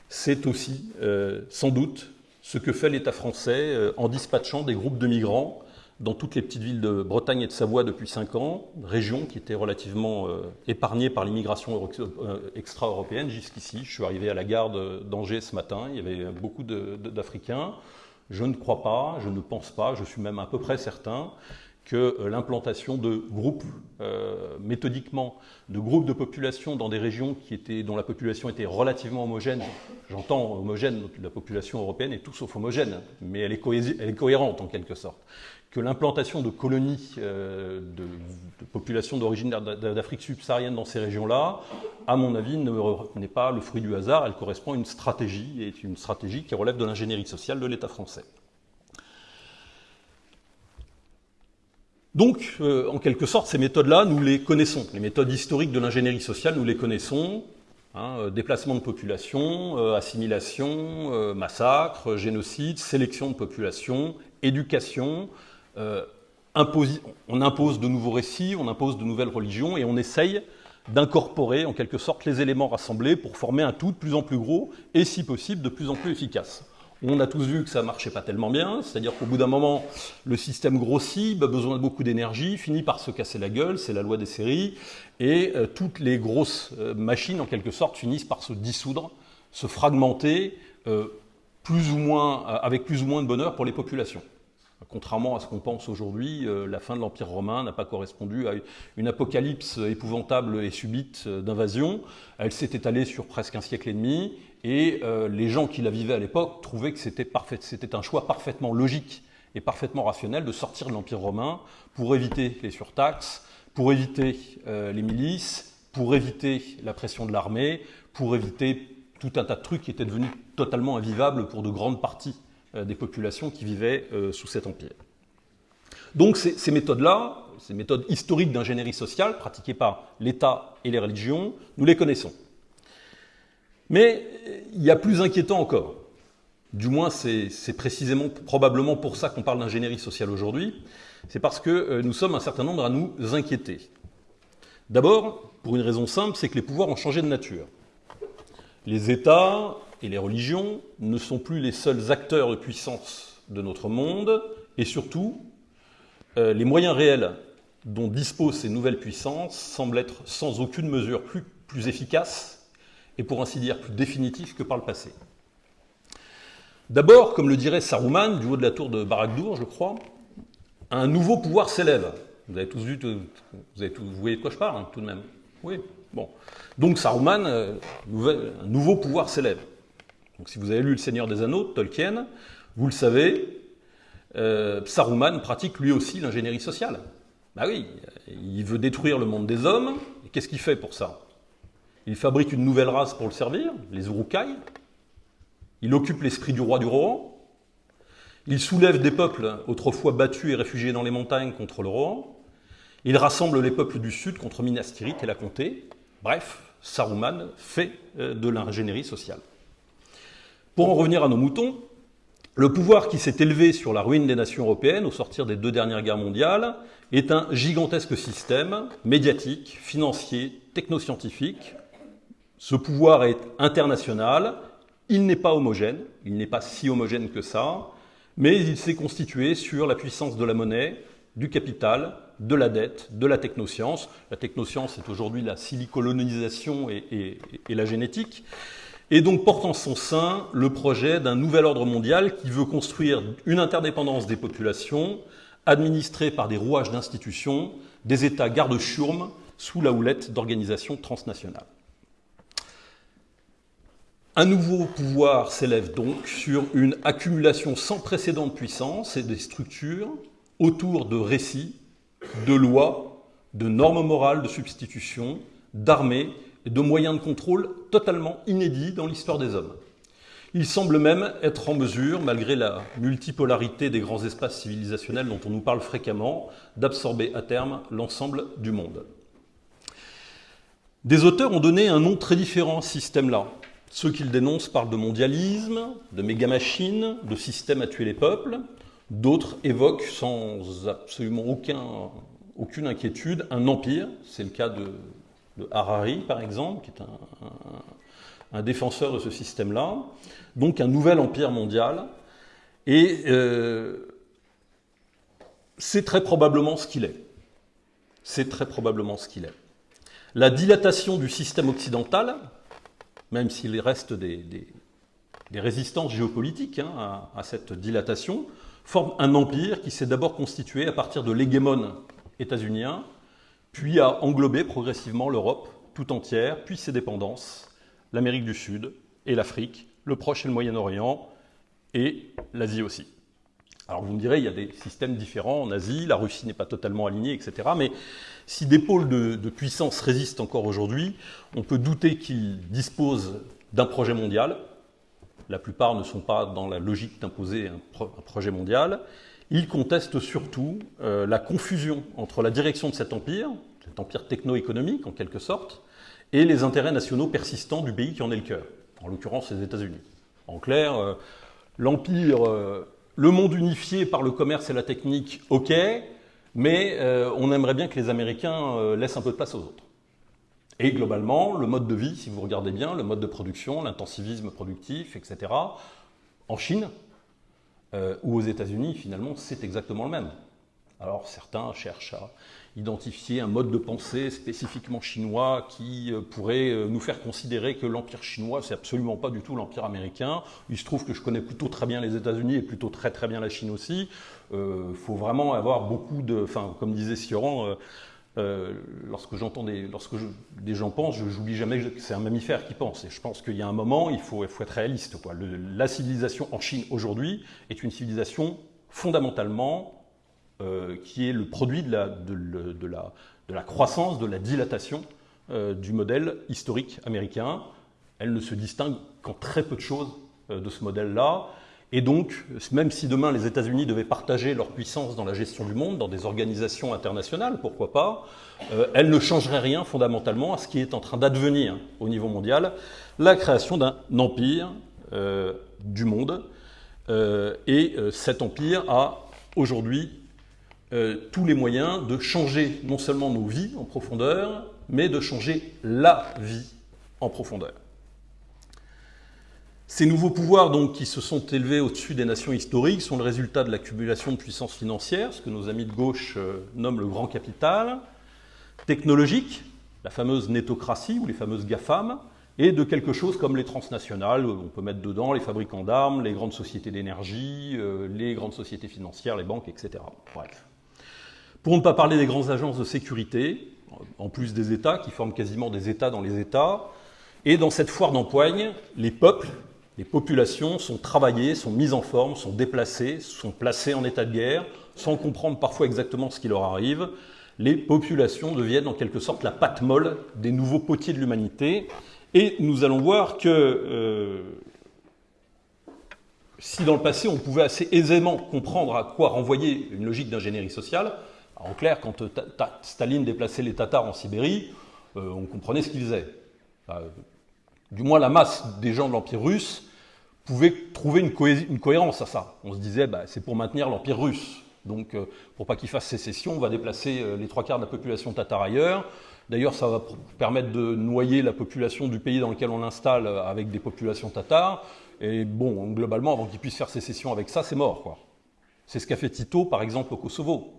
C'est aussi, euh, sans doute, ce que fait l'État français euh, en dispatchant des groupes de migrants dans toutes les petites villes de Bretagne et de Savoie depuis 5 ans, régions qui étaient relativement épargnées par l'immigration extra-européenne jusqu'ici. Je suis arrivé à la gare d'Angers ce matin, il y avait beaucoup d'Africains. Je ne crois pas, je ne pense pas, je suis même à peu près certain que euh, l'implantation de groupes, euh, méthodiquement, de groupes de population dans des régions qui étaient, dont la population était relativement homogène, j'entends homogène, la population européenne est tout sauf homogène, mais elle est, cohérente en quelque sorte, que l'implantation de colonies euh, de, de, populations d'origine d'Afrique subsaharienne dans ces régions-là, à mon avis, n'est pas le fruit du hasard, elle correspond à une stratégie, et une stratégie qui relève de l'ingénierie sociale de l'État français. Donc, euh, en quelque sorte, ces méthodes-là, nous les connaissons. Les méthodes historiques de l'ingénierie sociale, nous les connaissons. Hein, euh, déplacement de population, euh, assimilation, massacre, génocide, sélection de population, éducation. on impose de nouveaux récits, on impose de nouvelles religions et on essaye d'incorporer en quelque sorte les éléments rassemblés pour former un tout de plus en plus gros et si possible de plus en plus efficace. On a tous vu que ça marchait pas tellement bien, c'est-à-dire qu'au bout d'un moment, le système grossit, a besoin de beaucoup d'énergie, finit par se casser la gueule, c'est la loi des séries, et euh, toutes les grosses euh, machines, en quelque sorte, finissent par se dissoudre, se fragmenter, euh, plus ou moins, avec plus ou moins de bonheur pour les populations. Contrairement à ce qu'on pense aujourd'hui, la fin de l'Empire romain n'a pas correspondu à une apocalypse épouvantable et subite d'invasion. Elle s'est étalée sur presque un siècle et demi, et euh, les gens qui la vivaient à l'époque trouvaient que c'était un choix parfaitement logique et parfaitement rationnel de sortir de l'Empire romain pour éviter les surtaxes, pour éviter euh, les milices, pour éviter la pression de l'armée, pour éviter tout un tas de trucs qui étaient devenus totalement invivables pour de grandes parties euh, des populations qui vivaient sous cet empire. Donc ces méthodes-là, ces méthodes historiques d'ingénierie sociale pratiquées par l'État et les religions, nous les connaissons. Mais il y a plus inquiétant encore. Du moins, c'est précisément, probablement pour ça qu'on parle d'ingénierie sociale aujourd'hui. C'est parce que euh, nous sommes un certain nombre à nous inquiéter. D'abord, pour une raison simple, c'est que les pouvoirs ont changé de nature. Les États et les religions ne sont plus les seuls acteurs de puissance de notre monde, et surtout, euh, les moyens réels dont disposent ces nouvelles puissances semblent être sans aucune mesure plus, plus efficaces et pour ainsi dire plus définitif que par le passé. D'abord, comme le dirait Saruman, du haut de la tour de Baragdour, je crois, un nouveau pouvoir s'élève. Vous avez tous vu, vous, avez vous voyez de quoi je parle, hein, tout de même Oui, bon. Donc Saruman, euh, un nouveau pouvoir s'élève. Donc si vous avez lu Le Seigneur des Anneaux, Tolkien, vous le savez, euh, Saruman pratique lui aussi l'ingénierie sociale. Bah oui, il veut détruire le monde des hommes, et qu'est-ce qu'il fait pour ça? Il fabrique une nouvelle race pour le servir, les Urukai. Il occupe l'esprit du roi du Rohan. Il soulève des peuples autrefois battus et réfugiés dans les montagnes contre le Rohan. Il rassemble les peuples du sud contre Minas Tirith et la comté. Bref, Saruman fait euh, de l'ingénierie sociale. Pour en revenir à nos moutons, le pouvoir qui s'est élevé sur la ruine des nations européennes au sortir des deux dernières guerres mondiales est un gigantesque système médiatique, financier, technoscientifique. Ce pouvoir est international, il n'est pas homogène, il n'est pas si homogène que ça, mais il s'est constitué sur la puissance de la monnaie, du capital, de la dette, de la technoscience. La technoscience est aujourd'hui la silicolonisation et, la génétique. Et donc porte en son sein le projet d'un nouvel ordre mondial qui veut construire une interdépendance des populations, administrée par des rouages d'institutions, des États garde-chiourmes, sous la houlette d'organisations transnationales. Un nouveau pouvoir s'élève donc sur une accumulation sans précédent de puissance et des structures autour de récits, de lois, de normes morales de substitution, d'armées et de moyens de contrôle totalement inédits dans l'histoire des hommes. Il semble même être en mesure, malgré la multipolarité des grands espaces civilisationnels dont on nous parle fréquemment, d'absorber à terme l'ensemble du monde. Des auteurs ont donné un nom très différent à ce système-là. Ceux qu'ils dénoncent parlent de mondialisme, de méga-machines, de système à tuer les peuples. D'autres évoquent sans absolument aucune inquiétude un empire. C'est le cas de, Harari, par exemple, qui est un, défenseur de ce système-là. Donc un nouvel empire mondial. Et euh, c'est très probablement ce qu'il est. C'est très probablement ce qu'il est. La dilatation du système occidental, même s'il reste des, résistances géopolitiques hein, à, cette dilatation, forme un empire qui s'est d'abord constitué à partir de l'hégémone états-unien, puis a englobé progressivement l'Europe tout entière, puis ses dépendances, l'Amérique du Sud et l'Afrique, le Proche et le Moyen-Orient, et l'Asie aussi. Alors vous me direz, il y a des systèmes différents en Asie, la Russie n'est pas totalement alignée, etc. Mais si des pôles de, puissance résistent encore aujourd'hui, on peut douter qu'ils disposent d'un projet mondial. La plupart ne sont pas dans la logique d'imposer un, projet mondial. Ils contestent surtout euh, la confusion entre la direction de cet empire, cet empire techno-économique en quelque sorte, et les intérêts nationaux persistants du pays qui en est le cœur, en l'occurrence les États-Unis. En clair, euh, l'empire euh, le monde unifié par le commerce et la technique, ok, mais euh, on aimerait bien que les Américains euh, laissent un peu de place aux autres. Et globalement, le mode de vie, si vous regardez bien, le mode de production, l'intensivisme productif, etc., en Chine euh, ou aux États-Unis, finalement, c'est exactement le même. Alors certains cherchent à identifier un mode de pensée spécifiquement chinois qui euh, pourrait euh, nous faire considérer que l'empire chinois, c'est absolument pas du tout l'empire américain. Il se trouve que je connais plutôt très bien les États-Unis et plutôt très très bien la Chine aussi. Euh, faut vraiment avoir beaucoup de, enfin comme disait Sioran, lorsque j'entends des, lorsque des gens pensent, je n'oublie jamais que c'est un mammifère qui pense. Et je pense qu'il y a un moment, il faut, il faut être réaliste. La civilisation en Chine aujourd'hui est une civilisation fondamentalement euh, qui est le produit de la, de, la, de la, croissance, de la dilatation euh, du modèle historique américain. Elle ne se distingue qu'en très peu de choses euh, de ce modèle-là. Et donc, même si demain les États-Unis devaient partager leur puissance dans la gestion du monde, dans des organisations internationales, pourquoi pas, elle ne changerait rien fondamentalement à ce qui est en train d'advenir au niveau mondial, la création d'un empire du monde. et cet empire a aujourd'hui euh, tous les moyens de changer non seulement nos vies en profondeur, mais de changer la vie en profondeur. Ces nouveaux pouvoirs donc, qui se sont élevés au-dessus des nations historiques sont le résultat de l'accumulation de puissance financière, ce que nos amis de gauche euh, nomment le grand capital, technologique, la fameuse nétocratie ou les fameuses GAFAM, et de quelque chose comme les transnationales, on peut mettre dedans les fabricants d'armes, les grandes sociétés d'énergie, euh, les grandes sociétés financières, les banques, etc. Bref. Pour ne pas parler des grandes agences de sécurité, en plus des États, qui forment quasiment des États dans les États. Et dans cette foire d'empoigne, les peuples, les populations sont travaillées, sont mises en forme, sont déplacées, sont placées en état de guerre, sans comprendre parfois exactement ce qui leur arrive. Les populations deviennent en quelque sorte la pâte molle des nouveaux potiers de l'humanité. Et nous allons voir que euh, si dans le passé on pouvait assez aisément comprendre à quoi renvoyer une logique d'ingénierie sociale, en clair, quand Staline déplaçait les Tatars en Sibérie, on comprenait ce qu'il faisait. du moins, la masse des gens de l'Empire russe pouvait trouver une, cohérence à ça. On se disait, bah, c'est pour maintenir l'Empire russe. Donc, euh, pour pas qu'il fasse sécession, on va déplacer euh, les trois quarts de la population tatare ailleurs. D'ailleurs, ça va permettre de noyer la population du pays dans lequel on l'installe euh, avec des populations tatares. Et bon, globalement, avant qu'il puisse faire sécession avec ça, c'est mort. C'est ce qu'a fait Tito, par exemple, au Kosovo.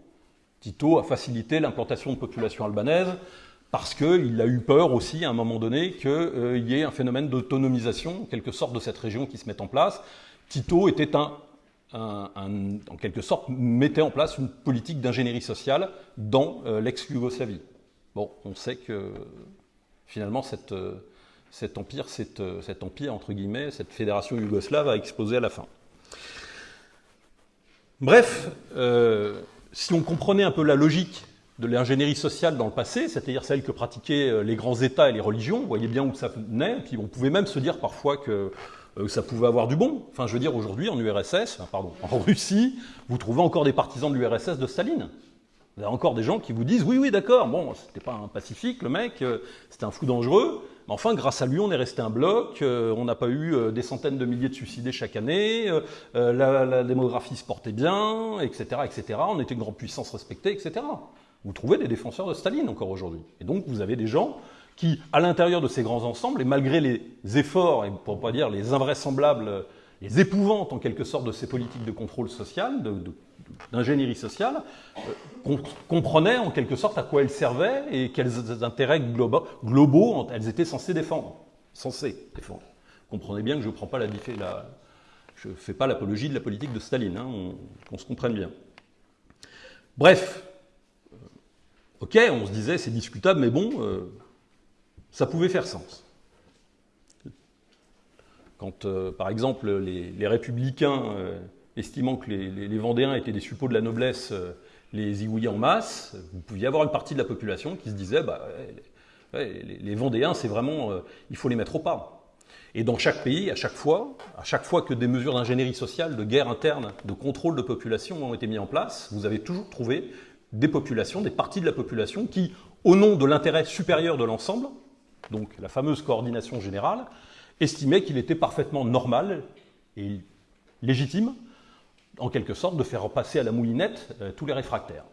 Tito a facilité l'implantation de populations albanaises parce qu'il a eu peur aussi, à un moment donné, qu'il y ait un phénomène d'autonomisation, en quelque sorte, de cette région qui se mette en place. Tito était un en quelque sorte, mettait en place une politique d'ingénierie sociale dans euh, l'ex-Yougoslavie. Bon, on sait que finalement, cette, euh, cet empire, euh, cet empire, entre guillemets, cette fédération yougoslave a explosé à la fin. Bref, si on comprenait un peu la logique de l'ingénierie sociale dans le passé, c'est-à-dire celle que pratiquaient les grands États et les religions, vous voyez bien où ça venait, puis on pouvait même se dire parfois que euh, ça pouvait avoir du bon. Enfin, je veux dire, aujourd'hui, en URSS, pardon, en Russie, vous trouvez encore des partisans de l'URSS de Staline. Vous avez encore des gens qui vous disent oui, oui, d'accord, bon, c'était pas un pacifique, le mec, euh, c'était un fou dangereux, mais enfin, grâce à lui, on est resté un bloc, euh, on n'a pas eu des centaines de milliers de suicidés chaque année, la, la, démographie se portait bien, etc., etc., on était une grande puissance respectée, etc. Vous trouvez des défenseurs de Staline encore aujourd'hui. Et donc, vous avez des gens qui, à l'intérieur de ces grands ensembles, et malgré les efforts, et pour ne pas dire les invraisemblables, les épouvantes en quelque sorte de ces politiques de contrôle social, d'ingénierie sociale, euh, comprenaient en quelque sorte à quoi elles servaient et quels intérêts globaux, globaux elles étaient censées défendre. Censées défendre. Comprenez bien que je ne prends pas la, la je fais pas l'apologie de la politique de Staline, hein, qu'on se comprenne bien. Bref, euh, ok, on se disait c'est discutable, mais bon, euh, ça pouvait faire sens. Quand, par exemple, les, républicains, estimant que les, Vendéens étaient des suppôts de la noblesse, euh, les zigouillaient en masse, vous pouviez avoir une partie de la population qui se disait bah, les, Vendéens, c'est vraiment, il faut les mettre au pas. Et dans chaque pays, à chaque fois, à chaque fois que des mesures d'ingénierie sociale, de guerre interne, de contrôle de population ont été mises en place, vous avez toujours trouvé des populations, des parties de la population qui, au nom de l'intérêt supérieur de l'ensemble, donc la fameuse coordination générale, estimait qu'il était parfaitement normal et légitime, en quelque sorte, de faire passer à la moulinette euh, tous les réfractaires.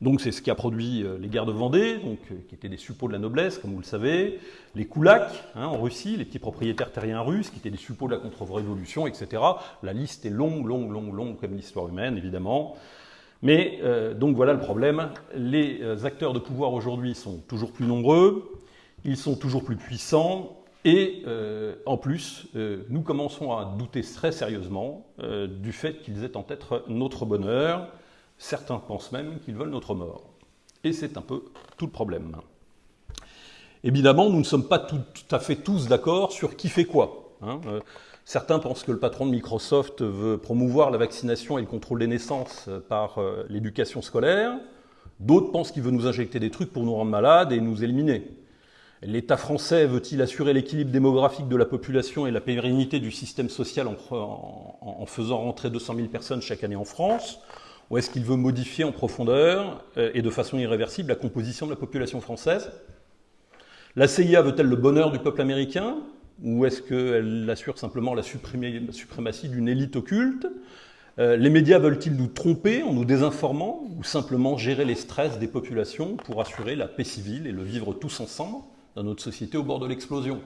Donc c'est ce qui a produit euh, les guerres de Vendée, donc, euh, qui étaient des suppôts de la noblesse, comme vous le savez, les koulaks hein, en Russie, les petits propriétaires terriens russes, qui étaient des suppôts de la contre-révolution, etc. La liste est longue, longue, longue, longue, comme l'histoire humaine, évidemment. Mais donc voilà le problème. Les acteurs de pouvoir aujourd'hui sont toujours plus nombreux, ils sont toujours plus puissants, et euh, en plus, euh, nous commençons à douter très sérieusement euh, du fait qu'ils aient en tête notre bonheur. Certains pensent même qu'ils veulent notre mort. Et c'est un peu tout le problème. Évidemment, nous ne sommes pas tout, à fait tous d'accord sur qui fait quoi. Hein. certains pensent que le patron de Microsoft veut promouvoir la vaccination et le contrôle des naissances par l'éducation scolaire. D'autres pensent qu'il veut nous injecter des trucs pour nous rendre malades et nous éliminer. L'État français veut-il assurer l'équilibre démographique de la population et la pérennité du système social en, faisant rentrer 200 000 personnes chaque année en France Ou est-ce qu'il veut modifier en profondeur euh, et de façon irréversible la composition de la population française? La CIA veut-elle le bonheur du peuple américain Ou est-ce qu'elle assure simplement la, suprématie d'une élite occulte? Euh, les médias veulent-ils nous tromper en nous désinformant ou simplement gérer les stress des populations pour assurer la paix civile et le vivre tous ensemble? Dans notre société au bord de l'explosion.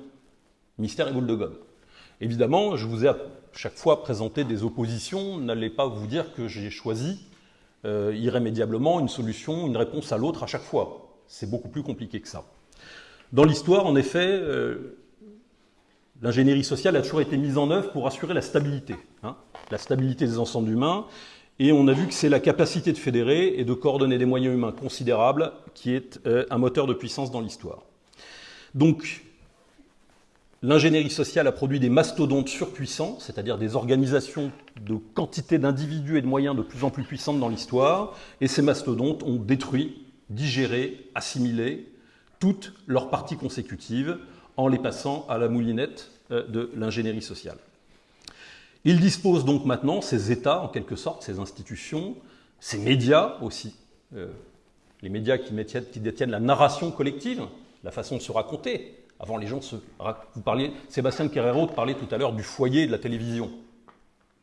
Mystère et boule de gomme. Évidemment, je vous ai à chaque fois présenté des oppositions. N'allez pas vous dire que j'ai choisi euh, irrémédiablement une solution, une réponse à l'autre à chaque fois. C'est beaucoup plus compliqué que ça. Dans l'histoire, en effet, euh, l'ingénierie sociale a toujours été mise en œuvre pour assurer la stabilité, hein, la stabilité des ensembles humains. Et on a vu que c'est la capacité de fédérer et de coordonner des moyens humains considérables qui est euh, un moteur de puissance dans l'histoire. Donc, l'ingénierie sociale a produit des mastodontes surpuissants, c'est-à-dire des organisations de quantité d'individus et de moyens de plus en plus puissantes dans l'histoire, et ces mastodontes ont détruit, digéré, assimilé toutes leurs parties consécutives en les passant à la moulinette euh, de l'ingénierie sociale. Il dispose donc maintenant, ces États, en quelque sorte, ces institutions, ces médias aussi, euh, les médias qui, détiennent la narration collective, la façon de se raconter. Avant, les gens se. Vous parliez, Sébastien Guerrero parlait tout à l'heure du foyer de la télévision.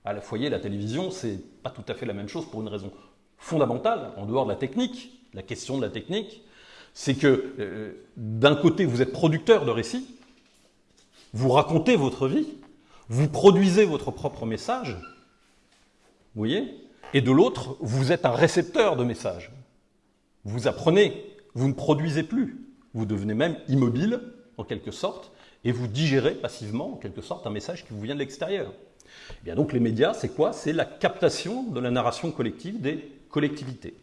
À la foyer, la télévision, c'est pas tout à fait la même chose pour une raison fondamentale, en dehors de la technique, la question de la technique, c'est que euh, d'un côté, vous êtes producteur de récits, vous racontez votre vie, vous produisez votre propre message, vous voyez Et de l'autre, vous êtes un récepteur de messages. Vous apprenez, vous ne produisez plus, vous devenez même immobile, en quelque sorte, et vous digérez passivement, en quelque sorte, un message qui vous vient de l'extérieur. Eh bien donc les médias, c'est quoi? C'est la captation de la narration collective des collectivités.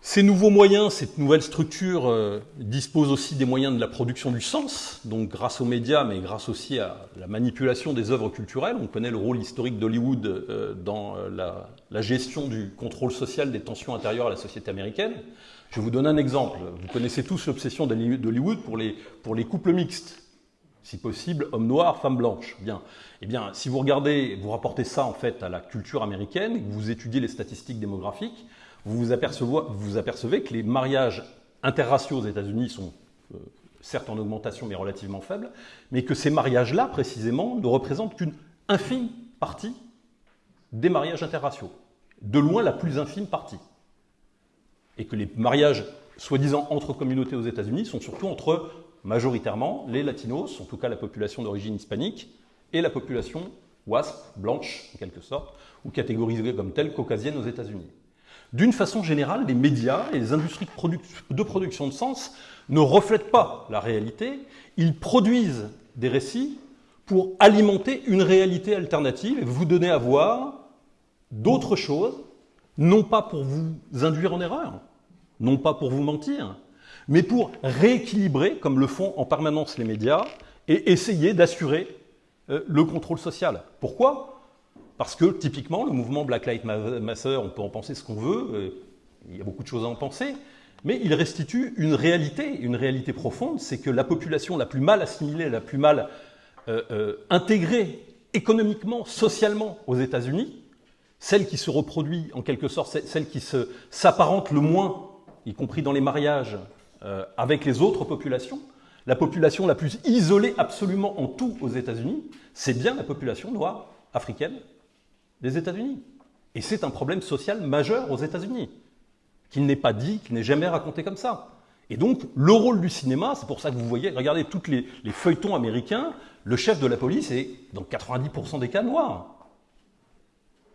Ces nouveaux moyens, cette nouvelle structure euh, dispose aussi des moyens de la production du sens, donc grâce aux médias, mais grâce aussi à la manipulation des œuvres culturelles. On connaît le rôle historique d'Hollywood euh, dans euh, la, gestion du contrôle social des tensions intérieures à la société américaine. Je vous donner un exemple. Vous connaissez tous l'obsession d'Hollywood pour les, couples mixtes si possible, homme noir, femme blanche. Bien. Eh bien, si vous regardez, vous rapportez ça en fait à la culture américaine, vous étudiez les statistiques démographiques, vous vous apercevez, vous apercevez que les mariages interraciaux aux États-Unis sont euh, certes en augmentation mais relativement faibles, mais que ces mariages-là, précisément, ne représentent qu'une infime partie des mariages interraciaux. De loin la plus infime partie. Et que les mariages soi-disant entre communautés aux États-Unis sont surtout entre majoritairement les latinos, en tout cas la population d'origine hispanique, et la population WASP, blanche en quelque sorte, ou catégorisée comme telle caucasienne aux États-Unis. D'une façon générale, les médias et les industries de, production de sens ne reflètent pas la réalité, ils produisent des récits pour alimenter une réalité alternative et vous donner à voir d'autres choses, non pas pour vous induire en erreur, non pas pour vous mentir, mais pour rééquilibrer, comme le font en permanence les médias, et essayer d'assurer euh, le contrôle social. Pourquoi? Parce que typiquement, le mouvement Black Lives Matter, on peut en penser ce qu'on veut, euh, il y a beaucoup de choses à en penser, mais il restitue une réalité, une réalité profonde, c'est que la population la plus mal assimilée, la plus mal euh, intégrée économiquement, socialement aux États-Unis, celle qui se reproduit en quelque sorte, celle qui s'apparente le moins, y compris dans les mariages, euh, avec les autres populations. La population la plus isolée absolument en tout aux États-Unis, c'est bien la population noire africaine des États-Unis. Et c'est un problème social majeur aux États-Unis, qui n'est pas dit, qui n'est jamais raconté comme ça. Et donc, le rôle du cinéma, c'est pour ça que vous voyez, regardez tous les, feuilletons américains, le chef de la police est, dans 90% des cas, noir.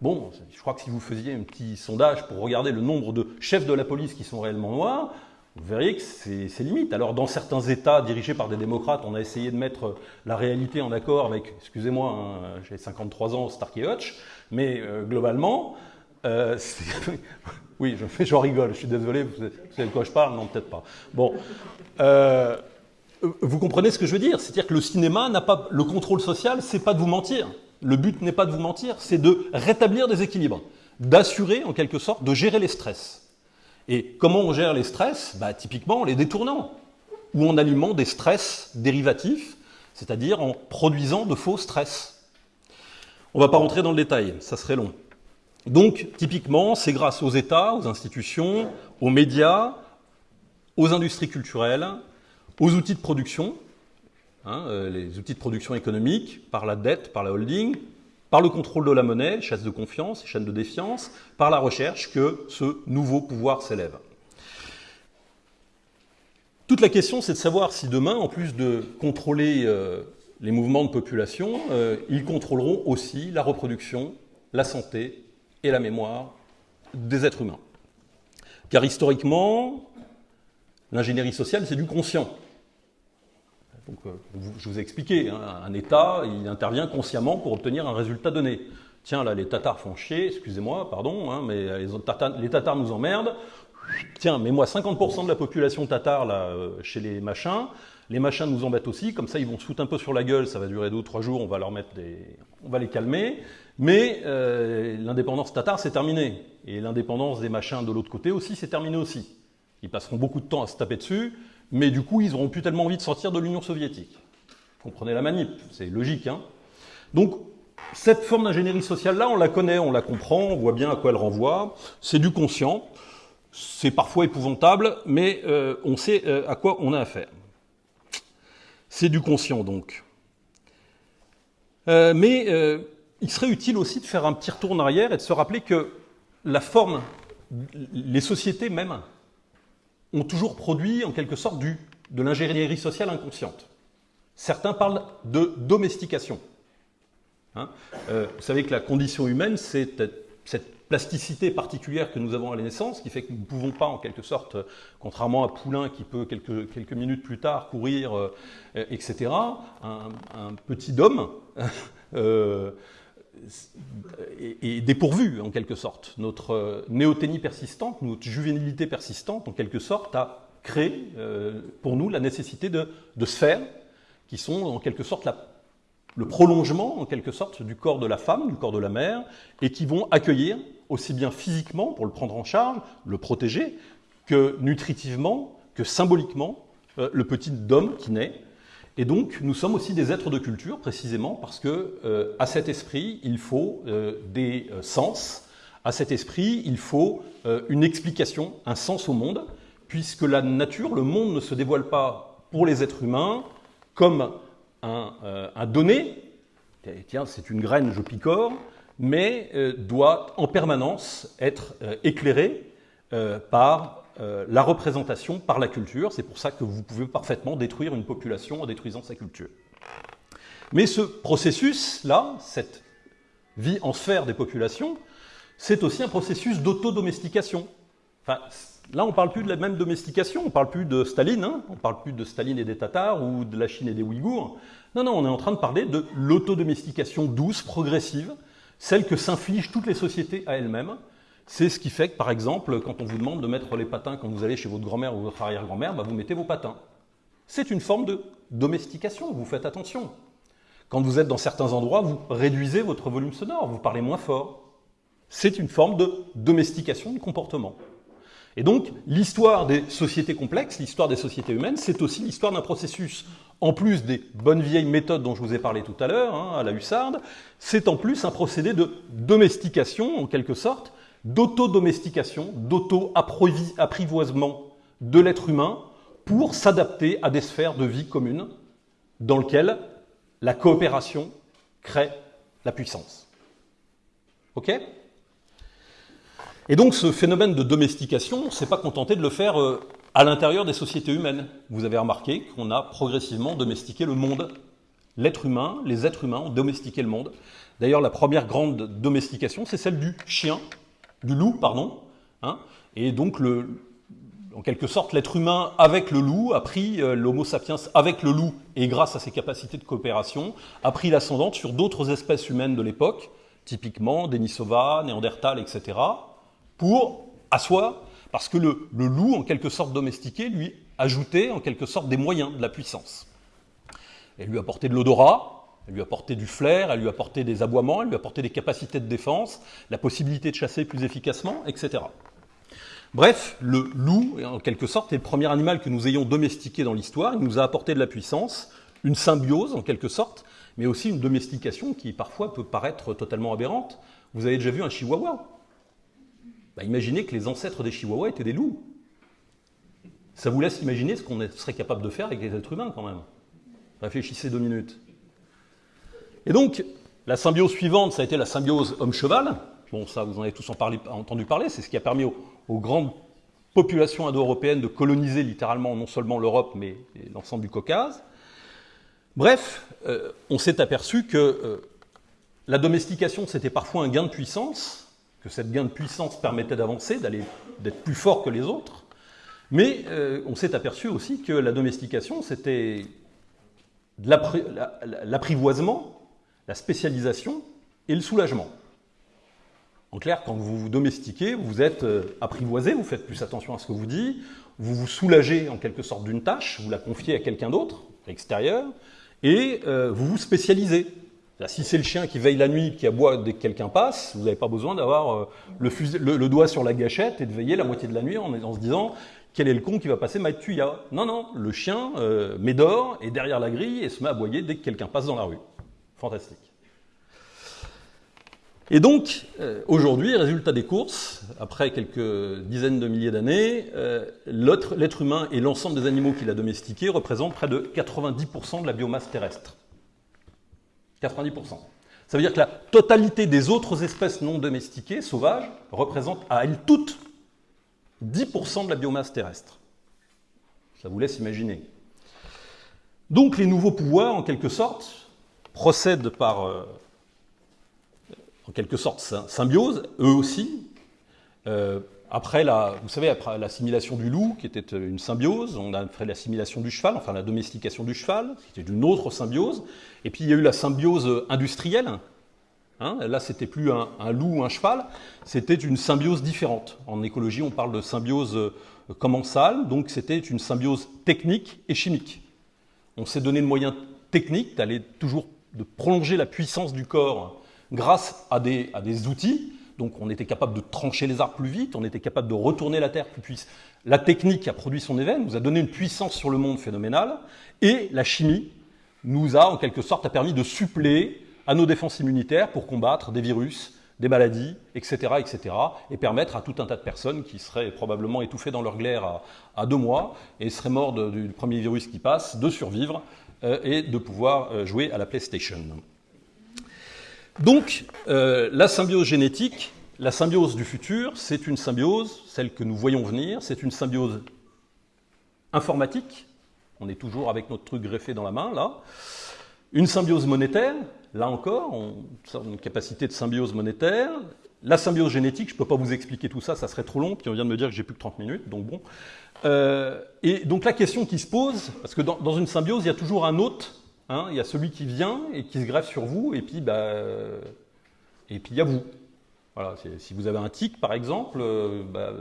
Bon, je crois que si vous faisiez un petit sondage pour regarder le nombre de chefs de la police qui sont réellement noirs, vous verriez que c'est limite. Alors dans certains États dirigés par des démocrates, on a essayé de mettre la réalité en accord avec, excusez-moi, hein, j'ai 53 ans, Stark et Hutch, mais euh, globalement, euh, oui, je, je rigole, je suis désolé, vous savez de quoi je parle Non, peut-être pas. Bon, euh, vous comprenez ce que je veux dire? C'est-à-dire que le cinéma n'a pas le contrôle social, c'est pas de vous mentir. Le but n'est pas de vous mentir, c'est de rétablir des équilibres, d'assurer en quelque sorte, de gérer les stress. Et comment on gère les stress? Bah, Typiquement en les détournant, ou en allumant des stress dérivatifs, c'est-à-dire en produisant de faux stress. On ne va pas rentrer dans le détail, ça serait long. Donc, typiquement, c'est grâce aux États, aux institutions, aux médias, aux industries culturelles, aux outils de production, hein, euh, les outils de production économique, par la dette, par la holding, par le contrôle de la monnaie, chasse de confiance, chaîne de défiance, par la recherche que ce nouveau pouvoir s'élève. Toute la question, c'est de savoir si demain, en plus de contrôler euh, les mouvements de population, euh, ils contrôleront aussi la reproduction, la santé et la mémoire des êtres humains. Car historiquement, l'ingénierie sociale, c'est du conscient. Donc, je vous ai expliqué, hein, un État, il intervient consciemment pour obtenir un résultat donné. Tiens, là, les Tatars font chier, excusez-moi, pardon, hein, mais les, Tatars, les Tatars nous emmerdent. Tiens, mets-moi 50% de la population tatare là, euh, chez les machins. Les machins nous embêtent aussi, comme ça ils vont se foutre un peu sur la gueule, ça va durer deux ou trois jours, on va leur mettre des... on va les calmer. Mais euh, l'indépendance tatare, c'est terminé. Et l'indépendance des machins de l'autre côté aussi, c'est terminé aussi. Ils passeront beaucoup de temps à se taper dessus mais du coup, ils n'auront plus tellement envie de sortir de l'Union soviétique. Comprenez la manip, c'est logique. Hein Donc, cette forme d'ingénierie sociale-là, on la connaît, on la comprend, on voit bien à quoi elle renvoie. C'est du conscient, c'est parfois épouvantable, mais euh, on sait euh, à quoi on a affaire. C'est du conscient donc. Euh, mais il serait utile aussi de faire un petit retour en arrière et de se rappeler que la forme, les sociétés même, ont toujours produit en quelque sorte du, de l'ingénierie sociale inconsciente. Certains parlent de domestication. Hein. Euh, vous savez que la condition humaine, c'est cette plasticité particulière que nous avons à la naissance, qui fait que nous ne pouvons pas, en quelque sorte, contrairement à Poulain qui peut quelques, quelques minutes plus tard courir, euh, etc., un, petit homme euh, est, dépourvu, en quelque sorte. Notre néothénie persistante, notre juvénilité persistante, en quelque sorte, a créé pour nous la nécessité de, sphères qui sont, en quelque sorte, le prolongement, en quelque sorte, du corps de la femme, du corps de la mère, et qui vont accueillir, aussi bien physiquement, pour le prendre en charge, le protéger, que nutritivement, que symboliquement, euh, le petit homme qui naît. Et donc, nous sommes aussi des êtres de culture, précisément, parce que euh, à cet esprit, il faut euh, des sens, à cet esprit, il faut une explication, un sens au monde, puisque la nature, le monde ne se dévoile pas pour les êtres humains comme euh, un, donné, tiens, c'est une graine, je picore, mais euh, doit en permanence être euh, éclairé par la représentation, par la culture. C'est pour ça que vous pouvez parfaitement détruire une population en détruisant sa culture. Mais ce processus-là, cette vie en sphère des populations, c'est aussi un processus d'autodomestication. Enfin, Là, on ne parle plus de la même domestication, on ne parle plus de Staline, hein. on ne parle plus de Staline et des Tatars ou de la Chine et des Ouïghours. Non, non, on est en train de parler de l'autodomestication douce, progressive, celle que s'infligent toutes les sociétés à elles-mêmes. C'est ce qui fait que, par exemple, quand on vous demande de mettre les patins quand vous allez chez votre grand-mère ou votre arrière-grand-mère, bah, vous mettez vos patins. C'est une forme de domestication, vous faites attention. Quand vous êtes dans certains endroits, vous réduisez votre volume sonore, vous parlez moins fort. C'est une forme de domestication du comportement. Et donc, l'histoire des sociétés complexes, l'histoire des sociétés humaines, c'est aussi l'histoire d'un processus, en plus des bonnes vieilles méthodes dont je vous ai parlé tout à l'heure, hein, à la hussarde, c'est en plus un procédé de domestication, en quelque sorte, d'autodomestication, d'auto-apprivoisement de l'être humain pour s'adapter à des sphères de vie communes dans lesquelles la coopération crée la puissance. OK? Et donc ce phénomène de domestication, on ne s'est pas contenté de le faire euh, à l'intérieur des sociétés humaines. Vous avez remarqué qu'on a progressivement domestiqué le monde. L'être humain, les êtres humains ont domestiqué le monde. D'ailleurs, la première grande domestication, c'est celle du chien, du loup, pardon. Hein. et donc, le, en quelque sorte, l'être humain avec le loup a pris, euh, l'homo sapiens avec le loup, et grâce à ses capacités de coopération, a pris l'ascendante sur d'autres espèces humaines de l'époque, typiquement Denisova, Néandertal, etc pour asseoir, parce que le, loup, en quelque sorte domestiqué, lui ajoutait en quelque sorte des moyens, de la puissance. Elle lui apportait de l'odorat, elle lui apportait du flair, elle lui apportait des aboiements, elle lui apportait des capacités de défense, la possibilité de chasser plus efficacement, etc. Bref, le loup, en quelque sorte, est le premier animal que nous ayons domestiqué dans l'histoire. Il nous a apporté de la puissance, une symbiose, en quelque sorte, mais aussi une domestication qui parfois peut paraître totalement aberrante. Vous avez déjà vu un chihuahua? Bah, imaginez que les ancêtres des chihuahuas étaient des loups. Ça vous laisse imaginer ce qu'on serait capable de faire avec les êtres humains quand même. Réfléchissez deux minutes. Et donc, la symbiose suivante, ça a été la symbiose homme-cheval. Bon, ça, vous en avez tous entendu parler. C'est ce qui a permis aux, grandes populations indo-européennes de coloniser littéralement non seulement l'Europe, mais l'ensemble du Caucase. Bref, euh, on s'est aperçu que euh, la domestication, c'était parfois un gain de puissance, que cette gain de puissance permettait d'avancer, d'être plus fort que les autres. Mais euh, on s'est aperçu aussi que la domestication, c'était l'apprivoisement, la spécialisation et le soulagement. En clair, quand vous vous domestiquez, vous êtes euh, apprivoisé, vous faites plus attention à ce que vous dites, vous vous soulagez en quelque sorte d'une tâche, vous la confiez à quelqu'un d'autre, extérieur, et euh, vous vous spécialisez. Si c'est le chien qui veille la nuit, qui aboie dès que quelqu'un passe, vous n'avez pas besoin d'avoir euh, le, doigt sur la gâchette et de veiller la moitié de la nuit en, se disant quel est le con qui va passer ma tuya? Non, non, le chien euh, médore est derrière la grille et se met à aboyer dès que quelqu'un passe dans la rue. Fantastique. Et donc, euh, aujourd'hui, résultat des courses, après quelques dizaines de milliers d'années, euh, l'être humain et l'ensemble des animaux qu'il a domestiqués représentent près de 90% de la biomasse terrestre. 90%. Ça veut dire que la totalité des autres espèces non domestiquées, sauvages, représente à elles toutes 10% de la biomasse terrestre. Ça vous laisse imaginer. Donc les nouveaux pouvoirs, en quelque sorte, procèdent par, euh, en quelque sorte, symbiose, eux aussi. Euh, après la, vous savez, après l'assimilation du loup, qui était une symbiose, on a fait l'assimilation du cheval, enfin la domestication du cheval, qui était une autre symbiose. Et puis il y a eu la symbiose industrielle. Hein, là, c'était plus un, loup ou un cheval, c'était une symbiose différente. En écologie, on parle de symbiose euh, commensale, donc c'était une symbiose technique et chimique. On s'est donné le moyen technique d'aller toujours de prolonger la puissance du corps grâce à des, outils. Donc on était capable de trancher les arbres plus vite, on était capable de retourner la terre plus puissante. La technique a produit son événement, nous a donné une puissance sur le monde phénoménale, et la chimie nous a en quelque sorte a permis de suppléer à nos défenses immunitaires pour combattre des virus, des maladies, etc., etc., et permettre à tout un tas de personnes qui seraient probablement étouffées dans leur glaire à, deux mois et seraient morts du premier virus qui passe, de survivre et de pouvoir euh, jouer à la PlayStation. Donc, euh, la symbiose génétique, la symbiose du futur, c'est une symbiose, celle que nous voyons venir, c'est une symbiose informatique, on est toujours avec notre truc greffé dans la main, là, une symbiose monétaire, là encore, on capacité de symbiose monétaire, la symbiose génétique, je ne peux pas vous expliquer tout ça, ça serait trop long, puis on vient de me dire que j'ai plus que 30 minutes, donc bon. Euh, et donc la question qui se pose, parce que dans, une symbiose, il y a toujours un hôte Hein, il y a celui qui vient et qui se greffe sur vous, et puis bah, il y a vous. Voilà, si vous avez un tic, par exemple, euh, bah,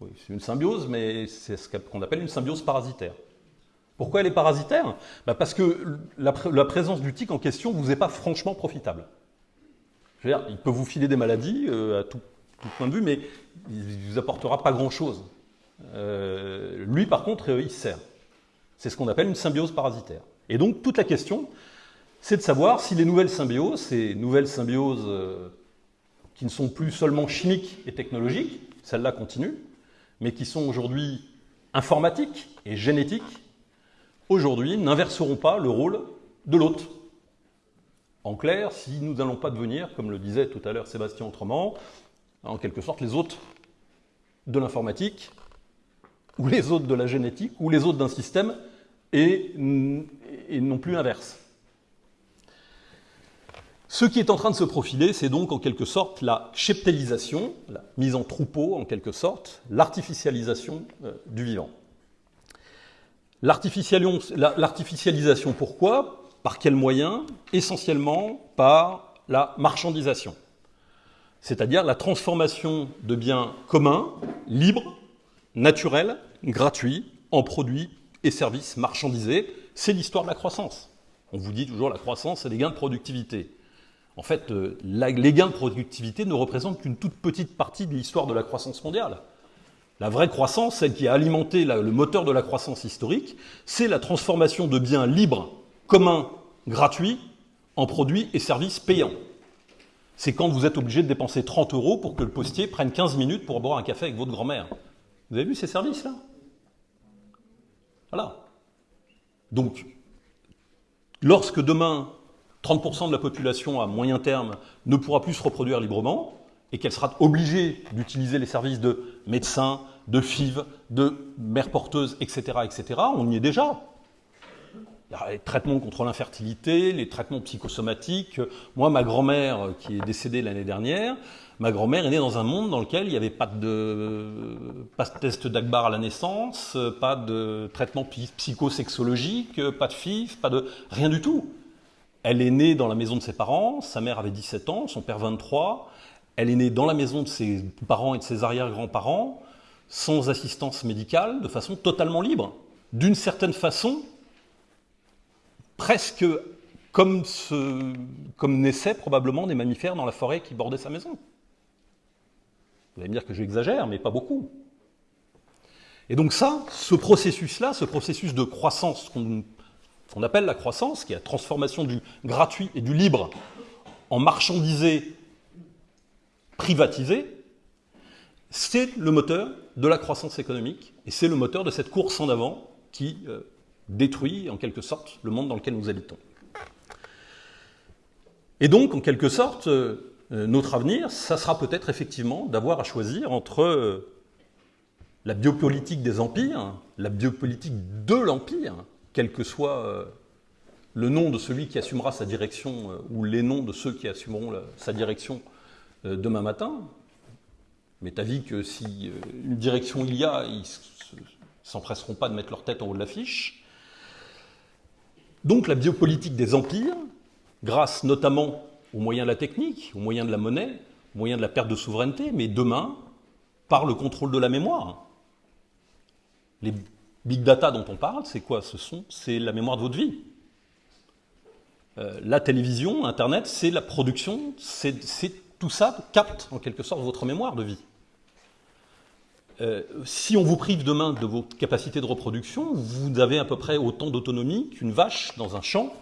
c'est une symbiose, mais c'est ce qu'on appelle une symbiose parasitaire. Pourquoi elle est parasitaire? Bah, Parce que la, présence du tic en question vous est pas franchement profitable. Il peut vous filer des maladies euh, à tout, point de vue, mais il ne vous apportera pas grand-chose. Euh, lui, par contre, il sert. C'est ce qu'on appelle une symbiose parasitaire. Et donc toute la question, c'est de savoir si les nouvelles symbioses, ces nouvelles symbioses euh, qui ne sont plus seulement chimiques et technologiques, celles-là continuent, mais qui sont aujourd'hui informatiques et génétiques, aujourd'hui n'inverseront pas le rôle de l'autre. En clair, si nous n'allons pas devenir, comme le disait tout à l'heure Sébastien Autrement, en quelque sorte les autres de l'informatique, ou les autres de la génétique, ou les autres d'un système, et non plus inverse. Ce qui est en train de se profiler, c'est donc en quelque sorte la cheptélisation, la mise en troupeau en quelque sorte, l'artificialisation euh, du vivant. L'artificialisation, pourquoi? Par quels moyens? Essentiellement par la marchandisation, c'est-à-dire la transformation de biens communs, libres, naturels, gratuits, en produits et services marchandisés, c'est l'histoire de la croissance. On vous dit toujours la croissance, c'est les gains de productivité. En fait, euh, les gains de productivité ne représentent qu'une toute petite partie de l'histoire de la croissance mondiale. La vraie croissance, celle qui a alimenté le moteur de la croissance historique, c'est la transformation de biens libres, communs, gratuits, en produits et services payants. C'est quand vous êtes obligé de dépenser 30 euros pour que le postier prenne 15 minutes pour boire un café avec votre grand-mère. Vous avez vu ces services-là? Voilà. Donc, lorsque demain, 30% de la population à moyen terme ne pourra plus se reproduire librement, et qu'elle sera obligée d'utiliser les services de médecins, de FIV, de mères porteuses, etc., etc., on y est déjà. Les traitements contre l'infertilité, les traitements psychosomatiques. Moi, ma grand-mère, qui est décédée l'année dernière, Ma grand-mère est née dans un monde dans lequel il n'y avait pas de, pas de test d'Akbar à la naissance, pas de traitement psychosexologique, pas de FIF, pas de rien du tout. Elle est née dans la maison de ses parents, sa mère avait 17 ans, son père 23. Elle est née dans la maison de ses parents et de ses arrière-grands-parents, sans assistance médicale, de façon totalement libre. D'une certaine façon, presque comme, naissaient probablement des mammifères dans la forêt qui bordait sa maison. Vous allez me dire que j'exagère, mais pas beaucoup. Et donc ça, ce processus-là, ce processus de croissance qu'on appelle la croissance, qui est la transformation du gratuit et du libre en marchandisé privatisé, c'est le moteur de la croissance économique et c'est le moteur de cette course en avant qui euh, détruit en quelque sorte le monde dans lequel nous habitons. Et donc, en quelque sorte, euh, notre avenir, ça sera peut-être effectivement d'avoir à choisir entre euh, la biopolitique des empires, la biopolitique de l'empire, quel que soit le nom de celui qui assumera sa direction ou les noms de ceux qui assumeront sa direction demain matin, mais t'as que si euh, une direction il y a, ils s'empresseront pas de mettre leur tête en haut de l'affiche. Donc la biopolitique des empires, grâce notamment aux moyens de la technique, aux moyens de la monnaie, aux moyens de la perte de souveraineté, mais demain, par le contrôle de la mémoire. Les big data dont on parle, c'est quoi Ce sont, c'est la mémoire de votre vie. Euh, la télévision, Internet, c'est la production, c'est tout ça capte en quelque sorte votre mémoire de vie. Euh, si on vous prive demain de vos capacités de reproduction, vous avez à peu près autant d'autonomie qu'une vache dans un champ,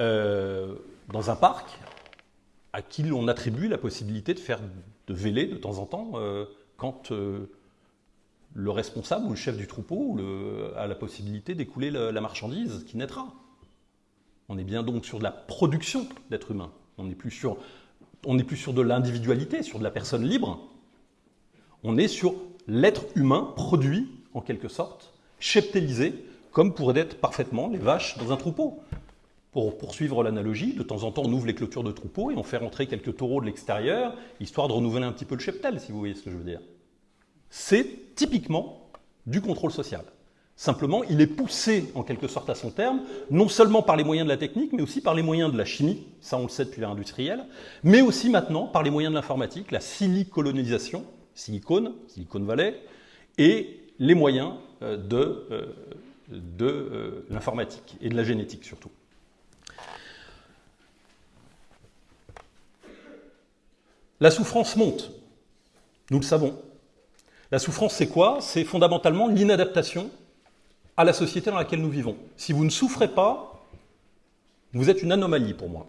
euh, dans un parc, à qui l'on attribue la possibilité de faire de véler de temps en temps euh, quand le responsable ou le chef du troupeau a la possibilité d'écouler la, marchandise qui naîtra. On est bien donc sur de la production d'êtres humains. On n'est plus sur, plus sur de l'individualité, sur de la personne libre. On est sur l'être humain produit, en quelque sorte, cheptélisé, comme pourraient être parfaitement les vaches dans un troupeau. Pour poursuivre l'analogie, de temps en temps, on ouvre les clôtures de troupeau et on fait rentrer quelques taureaux de l'extérieur, histoire de renouveler un petit peu le cheptel, si vous voyez ce que je veux dire. C'est typiquement du contrôle social. Simplement, il est poussé en quelque sorte à son terme, non seulement par les moyens de la technique, mais aussi par les moyens de la chimie, ça on le sait depuis l'ère industrielle, mais aussi maintenant par les moyens de l'informatique, la silicolonisation, Silicon, Silicon Valley, et les moyens euh, de, euh, euh, l'informatique et de la génétique surtout. La souffrance monte, nous le savons. La souffrance, c'est quoi? C'est fondamentalement l'inadaptation à la société dans laquelle nous vivons. Si vous ne souffrez pas, vous êtes une anomalie pour moi,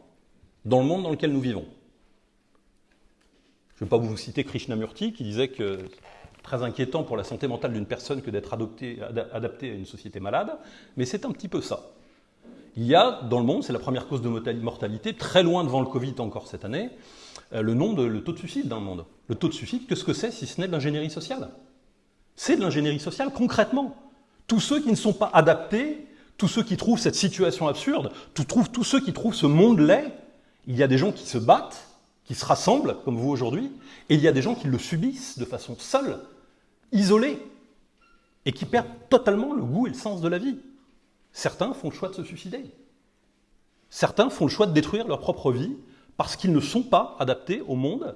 dans le monde dans lequel nous vivons. Je ne vais pas vous citer Krishnamurti qui disait que très inquiétant pour la santé mentale d'une personne que d'être adapté à une société malade, mais c'est un petit peu ça. Il y a dans le monde, c'est la première cause de mortalité, très loin devant le Covid encore cette année, euh, le, nom de, le taux de suicide dans le monde. Le taux de suicide, qu'est-ce que c'est si ce n'est de l'ingénierie sociale? C'est de l'ingénierie sociale concrètement. Tous ceux qui ne sont pas adaptés, tous ceux qui trouvent cette situation absurde, tous ceux qui trouvent ce monde laid, il y a des gens qui se battent qui se rassemblent, comme vous aujourd'hui, et il y a des gens qui le subissent de façon seule, isolée, et qui perdent totalement le goût et le sens de la vie. Certains font le choix de se suicider. Certains font le choix de détruire leur propre vie parce qu'ils ne sont pas adaptés au monde,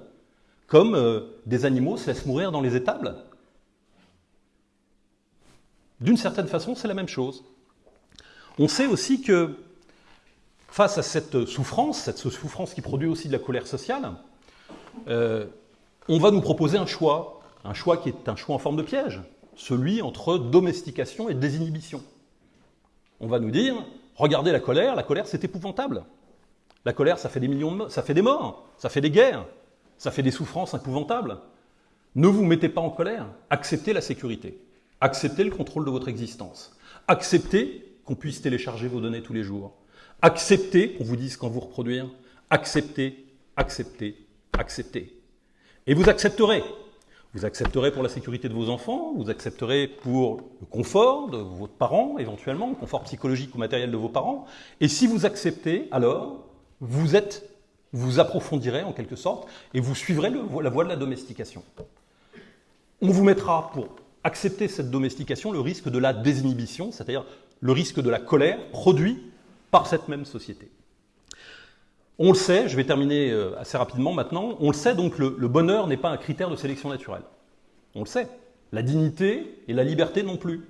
comme euh, des animaux se laissent mourir dans les étables. D'une certaine façon, c'est la même chose. On sait aussi que face à cette souffrance, cette souffrance qui produit aussi de la colère sociale, euh, on va nous proposer un choix, un choix qui est un choix en forme de piège, celui entre domestication et désinhibition. On va nous dire, regardez la colère, la colère c'est épouvantable. La colère, ça fait des millions de ça fait des morts, ça fait des guerres, ça fait des souffrances épouvantables. Ne vous mettez pas en colère, acceptez la sécurité, acceptez le contrôle de votre existence, acceptez qu'on puisse télécharger vos données tous les jours, Acceptez qu'on vous dise quand vous reproduire. Acceptez, acceptez, acceptez. Et vous accepterez. Vous accepterez pour la sécurité de vos enfants, vous accepterez pour le confort de votre parent, éventuellement, le confort psychologique ou matériel de vos parents. Et si vous acceptez, alors, vous êtes, vous approfondirez en quelque sorte, et vous suivrez la voie de la domestication. On vous mettra pour accepter cette domestication le risque de la désinhibition, c'est-à-dire le risque de la colère produit par cette même société. On le sait, je vais terminer euh, assez rapidement maintenant, on le sait donc le, bonheur n'est pas un critère de sélection naturelle. On le sait. La dignité et la liberté non plus.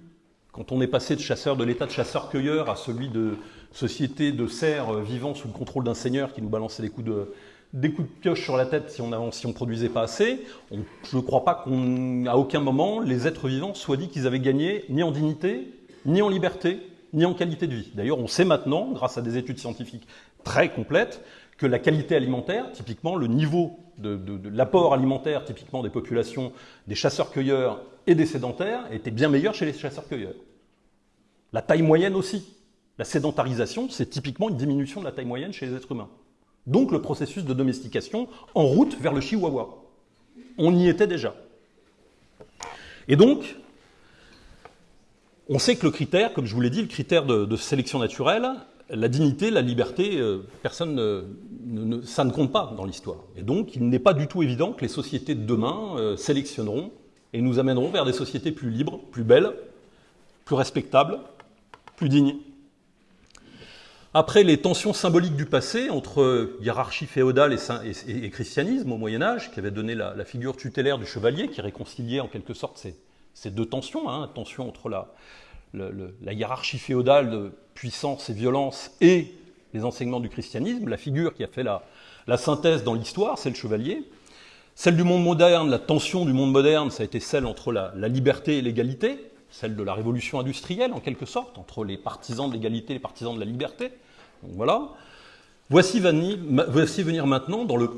Quand on est passé de chasseur de l'état de chasseur-cueilleur à celui de société de cerfs euh, vivant sous le contrôle d'un seigneur qui nous balançait des coups de, des coups de pioche sur la tête si on ne si on produisait pas assez, je ne crois pas qu'à aucun moment les êtres vivants soient dit qu'ils avaient gagné ni en dignité, ni en liberté, ni en qualité de vie. D'ailleurs, on sait maintenant, grâce à des études scientifiques très complète que la qualité alimentaire, typiquement le niveau de, l'apport alimentaire, typiquement des populations des chasseurs-cueilleurs et des sédentaires, était bien meilleur chez les chasseurs-cueilleurs. La taille moyenne aussi. La sédentarisation, c'est typiquement une diminution de la taille moyenne chez les êtres humains. Donc le processus de domestication en route vers le chihuahua. On y était déjà. Et donc, on sait que le critère, comme je vous l'ai dit, le critère de, sélection naturelle, la dignité, la liberté, euh, personne ne, ça ne compte pas dans l'histoire. Et donc, il n'est pas du tout évident que les sociétés de demain euh, sélectionneront et nous amèneront vers des sociétés plus libres, plus belles, plus respectables, plus dignes. Après les tensions symboliques du passé entre hiérarchie féodale et, christianisme au Moyen Âge, qui avait donné la, figure tutélaire du chevalier, qui réconciliait en quelque sorte ces, deux tensions, hein, tension entre la, la, hiérarchie féodale de puissance et violence et les enseignements du christianisme, la figure qui a fait la, synthèse dans l'histoire, c'est le chevalier. Celle du monde moderne, la tension du monde moderne, ça a été celle entre la liberté et l'égalité, celle de la révolution industrielle en quelque sorte, entre les partisans de l'égalité et les partisans de la liberté voilà. Voici venir, maintenant, dans le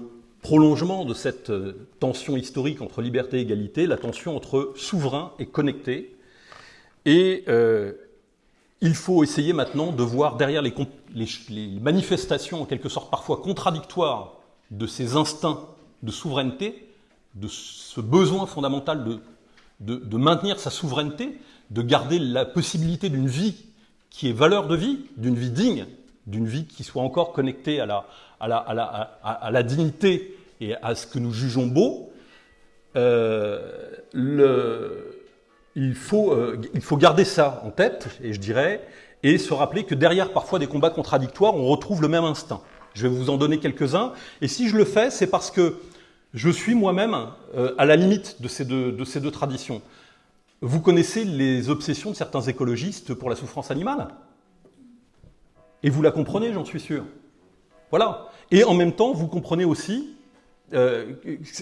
prolongement de cette euh, tension historique entre liberté et égalité, la tension entre souverain et connecté. Et euh, il faut essayer maintenant de voir derrière les, manifestations, en quelque sorte parfois contradictoires, de ces instincts de souveraineté, de ce besoin fondamental de maintenir sa souveraineté, de garder la possibilité d'une vie qui est valeur de vie, d'une vie digne, d'une vie qui soit encore connectée à la, à la, à la, à, la dignité et à ce que nous jugeons beau, euh, il, faut, euh, il faut garder ça en tête, et je dirais, et se rappeler que derrière parfois des combats contradictoires, on retrouve le même instinct. Je vais vous en donner quelques-uns, et si je le fais, c'est parce que je suis moi-même euh, à la limite de ces, deux, de ces deux traditions. Vous connaissez les obsessions de certains écologistes pour la souffrance animale? Et vous la comprenez, j'en suis sûr. Voilà. Et en même temps, vous comprenez aussi, euh,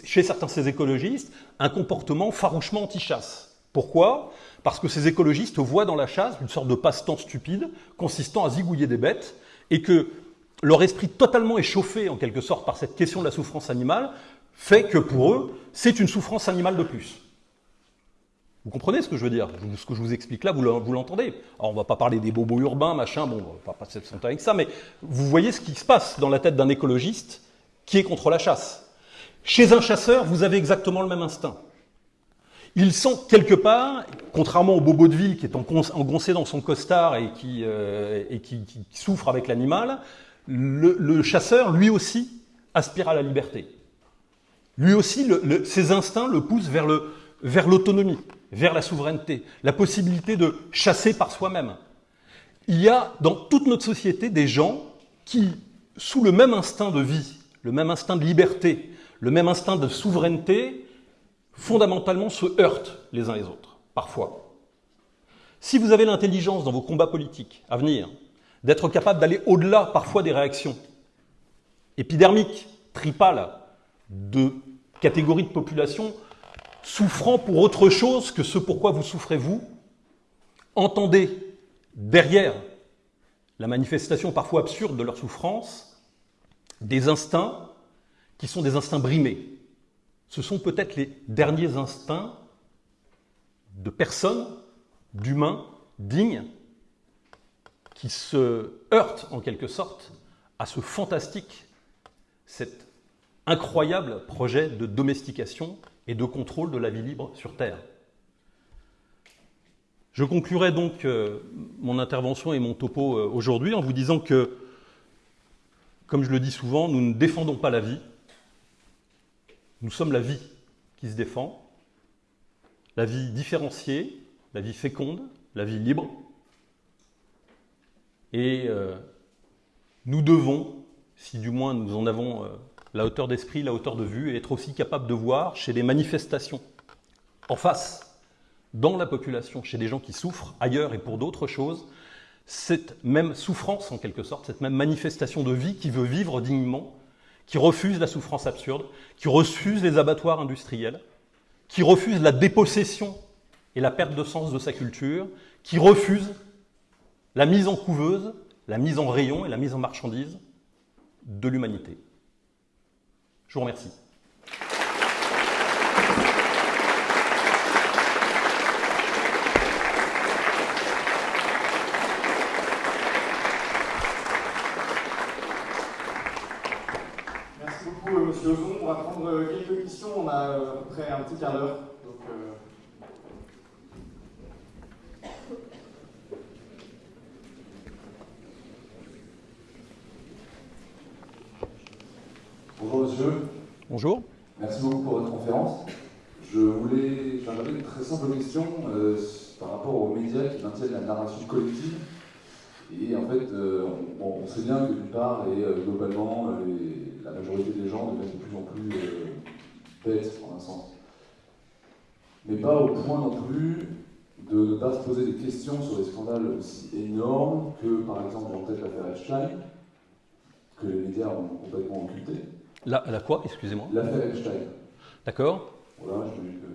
chez certains de ces écologistes, un comportement farouchement anti-chasse. Pourquoi? Parce que ces écologistes voient dans la chasse une sorte de passe-temps stupide consistant à zigouiller des bêtes et que leur esprit totalement échauffé en quelque sorte par cette question de la souffrance animale fait que pour eux, c'est une souffrance animale de plus. Vous comprenez ce que je veux dire? Ce que je vous explique là, vous l'entendez. Alors, on ne va pas parler des bobos urbains, machin, bon, on va pas passer le temps avec ça, mais vous voyez ce qui se passe dans la tête d'un écologiste qui est contre la chasse. Chez un chasseur, vous avez exactement le même instinct. Il sent quelque part, contrairement au bobo de ville qui est engoncé dans son costard et qui, euh, et qui, souffre avec l'animal, le, chasseur, lui aussi, aspire à la liberté. Lui aussi, ses instincts le poussent vers l'autonomie vers la souveraineté, la possibilité de chasser par soi-même. Il y a dans toute notre société des gens qui, sous le même instinct de vie, le même instinct de liberté, le même instinct de souveraineté, fondamentalement se heurtent les uns les autres, parfois. Si vous avez l'intelligence dans vos combats politiques à venir, d'être capable d'aller au-delà parfois des réactions épidermiques, tripales, de catégories de population souffrant pour autre chose que ce pourquoi vous souffrez vous, entendez derrière la manifestation parfois absurde de leur souffrance des instincts qui sont des instincts brimés. Ce sont peut-être les derniers instincts de personnes, d'humains dignes, qui se heurtent en quelque sorte à ce fantastique, cet incroyable projet de domestication et de contrôle de la vie libre sur Terre. Je conclurai donc euh, mon intervention et mon topo euh, aujourd'hui en vous disant que, comme je le dis souvent, nous ne défendons pas la vie, nous sommes la vie qui se défend, la vie différenciée, la vie féconde, la vie libre. Et euh, nous devons, si du moins nous en avons la hauteur d'esprit, la hauteur de vue, être aussi capable de voir chez des manifestations, en face, dans la population, chez des gens qui souffrent ailleurs et pour d'autres choses, cette même souffrance en quelque sorte, cette même manifestation de vie qui veut vivre dignement, qui refuse la souffrance absurde, qui refuse les abattoirs industriels, qui refuse la dépossession et la perte de sens de sa culture, qui refuse la mise en couveuse, la mise en rayon et la mise en marchandise, de l'humanité. Je vous remercie. Merci beaucoup, euh, Monsieur Ozon. On va prendre euh, quelques questions. On a euh, à peu près un petit quart d'heure. Euh, Bonjour monsieur, Bonjour. merci beaucoup pour votre conférence. Je voulais, j'avais une très simple question euh, par rapport aux médias qui maintiennent la narration collective. Et en fait, euh, on, on sait bien que d'une part, et euh, globalement, les- la majorité des gens deviennent de plus en plus euh, bêtes, en un sens. Mais pas au point non plus de ne pas se poser des questions sur des scandales aussi énormes que, par exemple, j'ai en tête l'affaire Epstein, que les médias ont complètement occulté. La, la quoi, excusez-moi L'affaire Epstein. D'accord Voilà, je me dis que.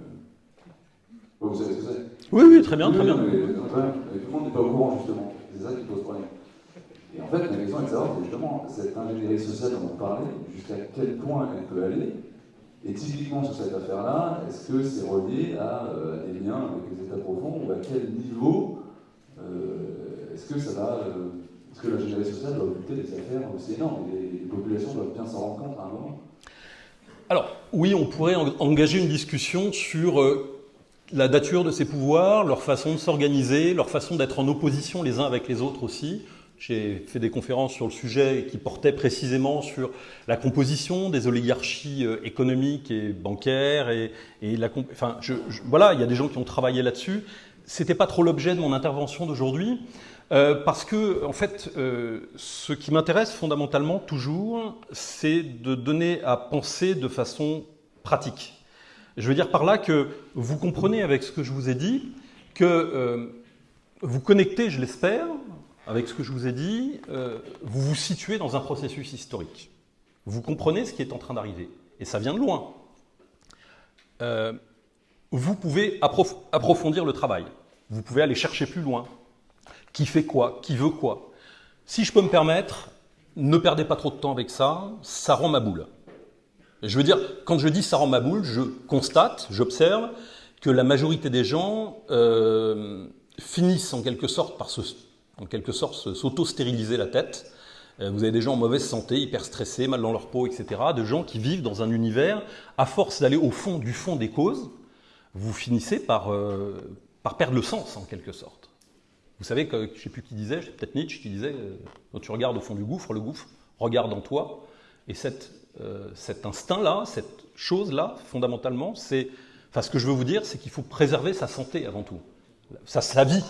Vous savez ce que c'est? Oui, oui, très bien, très Oui, bien. mais tout le monde n'est pas au courant, justement. C'est ça qui pose problème. Et en fait, ma question est de savoir, justement, cette ingénierie sociale dont on parlait, jusqu'à quel point elle peut aller. Et typiquement sur cette affaire-là, est-ce que c'est relié à, euh, des liens avec les États profonds ou à quel niveau euh, est-ce que ça va. euh, est-ce que l'ingénierie sociale doit occulter des affaires aussi énormes les, populations doivent bien s'en rendre compte à un moment? Alors, oui, on pourrait en- engager une discussion sur la nature de ces pouvoirs, leur façon de s'organiser, leur façon d'être en opposition les uns avec les autres aussi. J'ai fait des conférences sur le sujet qui portaient précisément sur la composition des oligarchies euh, économiques et bancaires et, et la enfin je, je- voilà il y a des gens qui ont travaillé là-dessus. C'était pas trop l'objet de mon intervention d'aujourd'hui euh, parce que en fait euh, ce qui m'intéresse fondamentalement toujours c'est de donner à penser de façon pratique. Je veux dire par là que vous comprenez avec ce que je vous ai dit que euh, vous connectez, je l'espère, avec ce que je vous ai dit, euh, vous vous situez dans un processus historique. Vous comprenez ce qui est en train d'arriver. Et ça vient de loin. Euh, vous pouvez approf- approfondir le travail. Vous pouvez aller chercher plus loin. Qui fait quoi? Qui veut quoi? Si je peux me permettre, ne perdez pas trop de temps avec ça, ça rend ma boule. Je veux dire, quand je dis ça rend ma boule, je constate, j'observe que la majorité des gens euh, finissent en quelque sorte par se, en quelque sorte se- s'auto-stériliser la tête. Euh, Vous avez des gens en mauvaise santé, hyper stressés, mal dans leur peau, etc. De gens qui vivent dans un univers, à force d'aller au fond du fond des causes, vous finissez par, euh, par perdre le sens en quelque sorte. Vous savez que, je ne sais plus qui disait, c'est peut-être Nietzsche qui disait, euh, quand tu regardes au fond du gouffre, le gouffre regarde en toi. Et cette, cet instinct-là, cette chose-là, fondamentalement, c'est, enfin, ce que je veux vous dire, c'est qu'il faut préserver sa santé avant tout, sa, sa vie,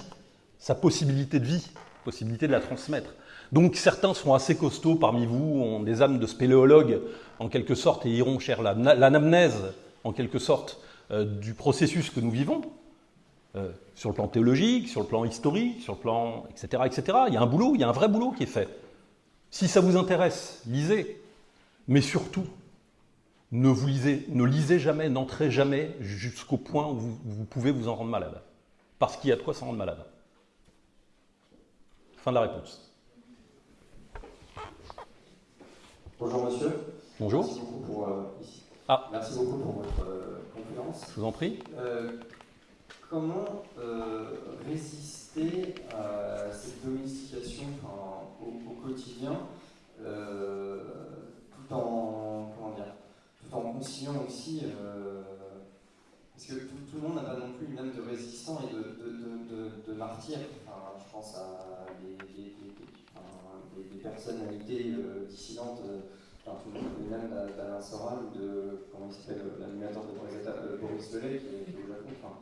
sa possibilité de vie, possibilité de la transmettre. Donc certains sont assez costauds parmi vous, ont des âmes de spéléologues en quelque sorte et iront chercher la- l'anamnèse en quelque sorte euh, du processus que nous vivons, euh, sur le plan théologique, sur le plan historique, sur le plan etc., etc. Il y a un boulot, il y a un vrai boulot qui est fait. Si ça vous intéresse, lisez. Mais surtout, ne vous lisez, ne lisez jamais, n'entrez jamais jusqu'au point où vous pouvez vous en rendre malade. Parce qu'il y a de quoi s'en rendre malade. Fin de la réponse. Bonjour monsieur. Bonjour, Merci beaucoup pour, euh, ici. Ah. Merci beaucoup pour votre euh, conférence. je vous en prie. Euh, comment résister à cette domestication enfin, au, au quotidien tout en comment dire, tout en conciliant aussi parce que tout, le monde n'a pas non plus une âme de résistant et de, de, de. Enfin, je pense à des, des- personnalités euh, dissidentes. euh, tout le monde connaît d'Alain Soral ou de, comment il s'appelle, euh, l'animateur de Boris, Belay qui est, au Japon. Enfin,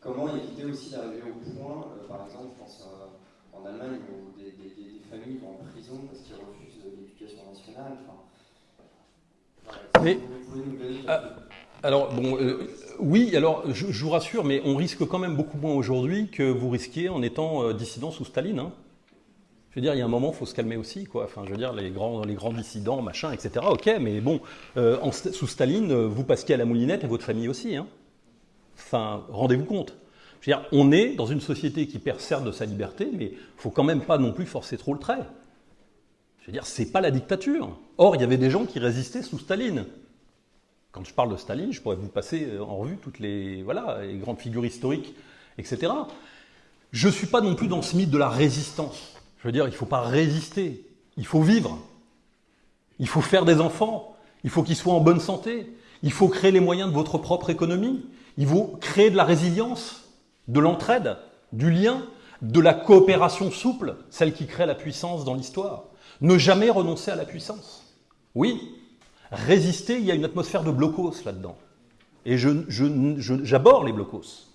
comment éviter aussi d'arriver au point, par exemple, je pense en Allemagne où des, familles vont en prison parce qu'ils refusent l'éducation nationale. Enfin. Mais- Ah, Alors, bon, euh, oui, alors je, vous rassure, mais on risque quand même beaucoup moins aujourd'hui que vous risquiez en étant euh, dissident sous Staline. hein. Je veux dire, il y a un moment, il faut se calmer aussi, quoi. Enfin, je veux dire, les grands, les grands dissidents, machin, etc. Ok, mais bon, euh, sous Staline, euh, vous passiez à la moulinette et votre famille aussi. Hein. Enfin, rendez-vous compte. Je veux dire, on est dans une société qui perd certes de sa liberté, mais il faut quand même pas non plus forcer trop le trait. Je veux dire, c'est pas la dictature. Or, il y avait des gens qui résistaient sous Staline. Quand je parle de Staline, je pourrais vous passer en revue toutes les, voilà, les grandes figures historiques, etc. Je ne suis pas non plus dans ce mythe de la résistance. Je veux dire, il ne faut pas résister, il faut vivre. Il faut faire des enfants, il faut qu'ils soient en bonne santé, il faut créer les moyens de votre propre économie, il faut créer de la résilience, de l'entraide, du lien, de la coopération souple, celle qui crée la puissance dans l'histoire. Ne jamais renoncer à la puissance. Oui, résister, il y a une atmosphère de blocos là-dedans. Et j'aborde je, les blocos.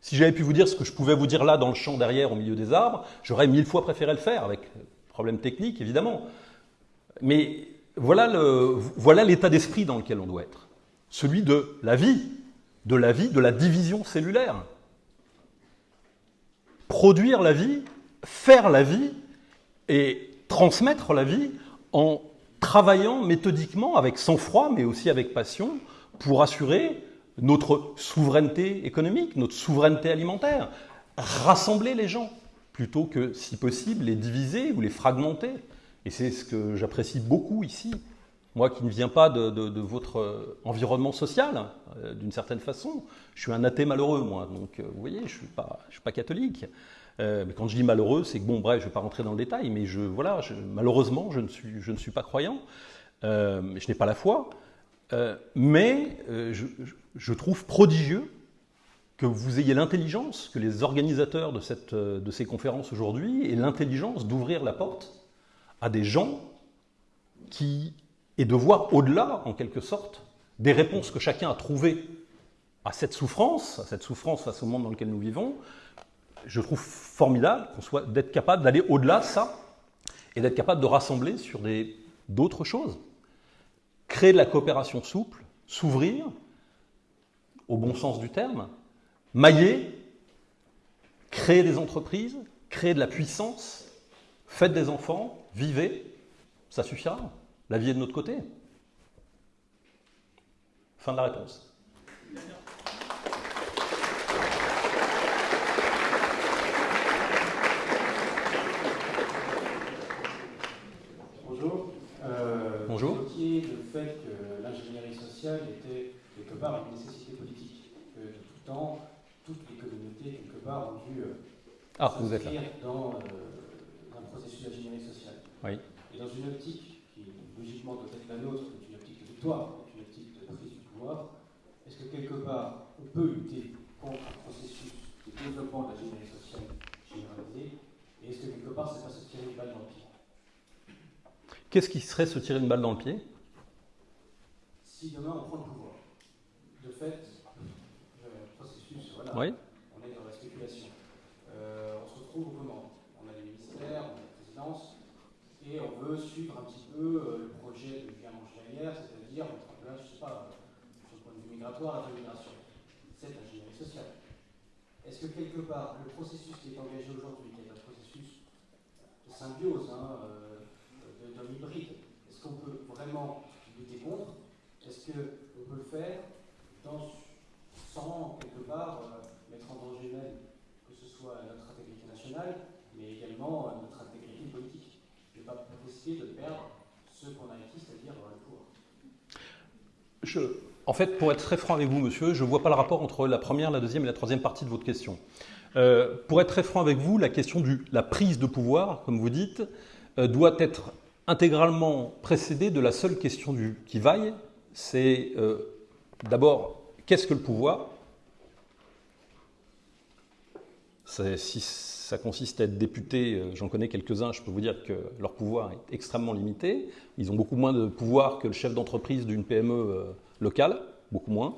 Si j'avais pu vous dire ce que je pouvais vous dire là dans le champ derrière, au milieu des arbres, j'aurais mille fois préféré le faire, avec problème technique évidemment. Mais voilà l'état d'esprit dans lequel on doit être. Celui de la vie, de la vie, de la division cellulaire. Produire la vie, faire la vie et transmettre la vie en travaillant méthodiquement, avec sang-froid, mais aussi avec passion, pour assurer notre souveraineté économique, notre souveraineté alimentaire. Rassembler les gens, plutôt que, si possible, les diviser ou les fragmenter. Et c'est ce que j'apprécie beaucoup ici. Moi qui ne viens pas de, votre environnement social, euh, d'une certaine façon, je suis un athée malheureux, moi. Donc, euh, vous voyez, je ne suis, suis pas catholique. Mais quand je dis malheureux, c'est que, bon, bref, je ne vais pas rentrer dans le détail, mais voilà, malheureusement, je ne, suis, pas croyant. je n'ai pas la foi. mais je, trouve prodigieux que vous ayez l'intelligence, que les organisateurs de, de ces conférences aujourd'hui aient l'intelligence d'ouvrir la porte à des gens qui, et de voir au-delà, en quelque sorte, des réponses que chacun a trouvées à cette souffrance, à cette souffrance face au monde dans lequel nous vivons, je trouve formidable qu'on soit d'être capable d'aller au-delà de ça et d'être capable de rassembler sur d'autres choses. Créer de la coopération souple, s'ouvrir, au bon sens du terme, mailler, créer des entreprises, créer de la puissance, faites des enfants, vivez, ça suffira. La vie est de notre côté. Fin de la réponse. Bonjour. Euh, Bonjour. Vous le fait que l'ingénierie sociale était quelque part une nécessité politique. Que de tout temps, toutes les communautés, quelque part, ont dû euh, ah, dans euh, un processus d'ingénierie sociale. Et dans une optique qui, logiquement, doit être la nôtre, une optique de victoire, une optique de prise du pouvoir, est-ce que quelque part, on peut lutter contre un processus de développement de génération sociale généralisée? Et est-ce que quelque part, c'est pas se tirer une balle dans le pied? Qu'est-ce qui serait se tirer une balle dans le pied? Si demain on prend le pouvoir, de fait, le processus, voilà, oui. on est dans la spéculation. Euh, on se retrouve comment On a des ministères, on a des présidences, et on veut suivre un petit peu euh, le projet de Guillaume Angelière, c'est-à-dire mettre en place, je ne sais pas, sur le point de vue migratoire, la migration. C'est l'ingénierie sociale. Est-ce que quelque part, le processus qui est engagé aujourd'hui, qui est un processus de symbiose, hein, euh, est-ce qu'on peut vraiment lutter contre? Est-ce qu'on peut le faire sans quelque part euh, mettre en danger même que ce soit notre intégrité nationale, mais également notre intégrité politique? Pas risquer de perdre ce qu'on a acquis, c'est-à-dire le pouvoir. En fait, pour être très franc avec vous, monsieur, je ne vois pas le rapport entre la première, la deuxième et la troisième partie de votre question. Euh, pour être très franc avec vous, la question de la prise de pouvoir, comme vous dites, euh, doit être intégralement précédée de la seule question du qui vaille. C'est euh, d'abord, qu'est-ce que le pouvoir? Si ça consiste à être député, euh, j'en connais quelques-uns, je peux vous dire que leur pouvoir est extrêmement limité. Ils ont beaucoup moins de pouvoir que le chef d'entreprise d'une PME euh, locale, beaucoup moins.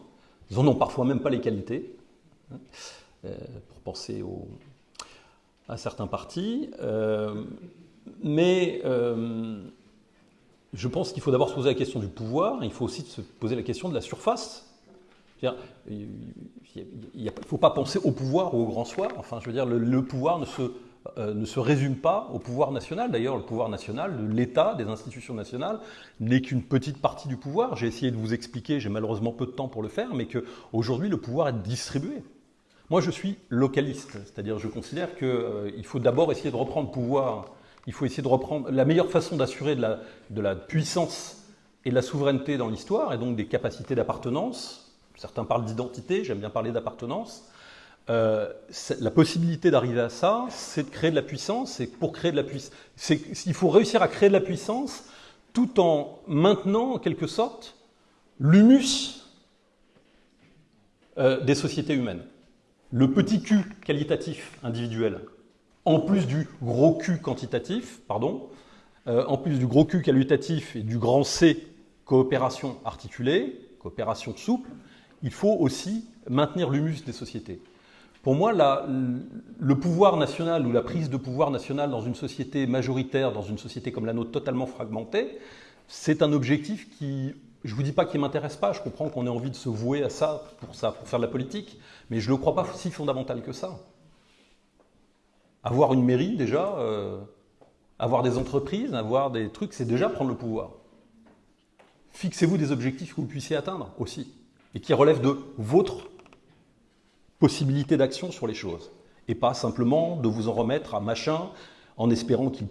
Ils n'en ont parfois même pas les qualités, hein, pour penser à certains partis. Mais je pense qu'il faut d'abord se poser la question du pouvoir, il faut aussi se poser la question de la surface il ne faut pas penser au pouvoir ou au grand soir. Enfin, je veux dire, le, pouvoir ne se, euh, ne se résume pas au pouvoir national. D'ailleurs, le pouvoir national, l'État, des institutions nationales, n'est qu'une petite partie du pouvoir. J'ai essayé de vous expliquer, j'ai malheureusement peu de temps pour le faire, mais qu'aujourd'hui, le pouvoir est distribué. Moi, je suis localiste, c'est-à-dire je considère qu'il euh, faut d'abord essayer de reprendre pouvoir, il faut essayer de reprendre la meilleure façon d'assurer de la, puissance et de la souveraineté dans l'histoire, et donc des capacités d'appartenance. Certains parlent d'identité, j'aime bien parler d'appartenance. Euh, la possibilité d'arriver à ça, c'est de créer de la puissance, et pour créer de la puissance, il faut réussir à créer de la puissance tout en maintenant, en quelque sorte, l'humus euh, des sociétés humaines. Le petit Q qualitatif individuel, en plus du gros Q quantitatif, pardon, euh, en plus du gros Q qualitatif et du grand C coopération articulée, coopération souple, il faut aussi maintenir l'humus des sociétés. Pour moi, le pouvoir national ou la prise de pouvoir national dans une société majoritaire, dans une société comme la nôtre totalement fragmentée, c'est un objectif qui, je ne vous dis pas qu'il ne m'intéresse pas, je comprends qu'on ait envie de se vouer à ça pour, ça, pour faire de la politique, mais je ne le crois pas si fondamental que ça. Avoir une mairie, déjà, euh, avoir des entreprises, avoir des trucs, c'est déjà prendre le pouvoir. Fixez-vous des objectifs que vous puissiez atteindre aussi, et qui relèvent de votre possibilité d'action sur les choses. Et pas simplement de vous en remettre à machin en espérant qu'il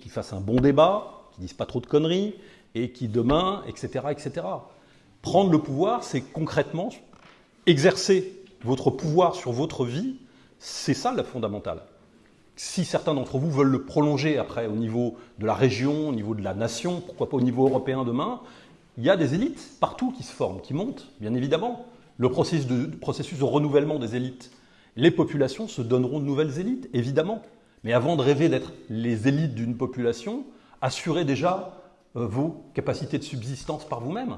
qu'il fasse un bon débat, qu'il dise pas trop de conneries, et qui demain, etc., etc. Prendre le pouvoir, c'est concrètement exercer votre pouvoir sur votre vie, c'est ça le fondamental. Si certains d'entre vous veulent le prolonger après au niveau de la région, au niveau de la nation, pourquoi pas au niveau européen demain, il y a des élites partout qui se forment, qui montent, bien évidemment le processus de, renouvellement des élites. Les populations se donneront de nouvelles élites, évidemment. Mais avant de rêver d'être les élites d'une population, assurez déjà euh, vos capacités de subsistance par vous-même.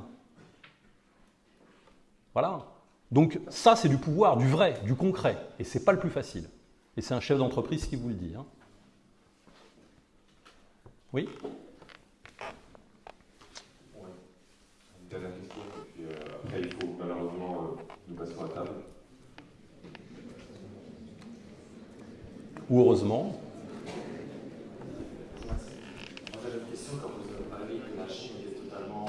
Voilà. Donc ça, c'est du pouvoir, du vrai, du concret. Et ce n'est pas le plus facile. Et c'est un chef d'entreprise qui vous le dit. Hein. Oui ou heureusement. J'avais une question quand vous avez parlé que la Chine était totalement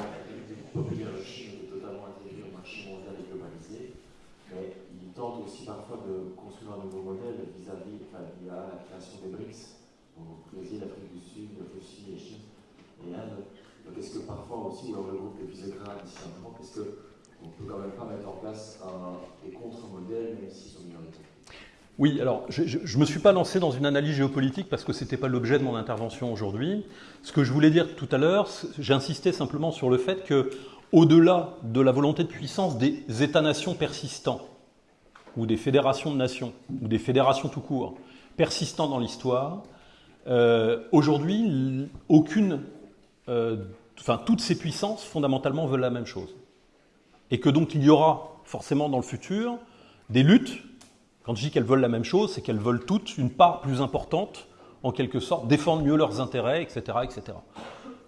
populaire, la Chine était totalement intégrée au marché mondial et globalisé, mais il tente aussi parfois de construire un nouveau modèle vis-à-vis, a la création des BRICS, donc Brésil, Afrique du Sud, Russie et Chine et Inde. Donc est-ce que parfois aussi, ou le groupe de Visegrad ici en France, est-ce qu'on peut quand même pas mettre en place des contre-modèles, même s'ils sont minoritaires? Oui, alors je ne me suis pas lancé dans une analyse géopolitique parce que ce n'était pas l'objet de mon intervention aujourd'hui. Ce que je voulais dire tout à l'heure, j'insistais simplement sur le fait que, au-delà de la volonté de puissance des États-nations persistants, ou des fédérations de nations, ou des fédérations tout court, persistants dans l'histoire, euh, aujourd'hui, aucune, euh, enfin toutes ces puissances fondamentalement veulent la même chose, et que donc il y aura forcément dans le futur des luttes quand je dis qu'elles veulent la même chose, c'est qu'elles veulent toutes une part plus importante, en quelque sorte, défendre mieux leurs intérêts, etc. etc.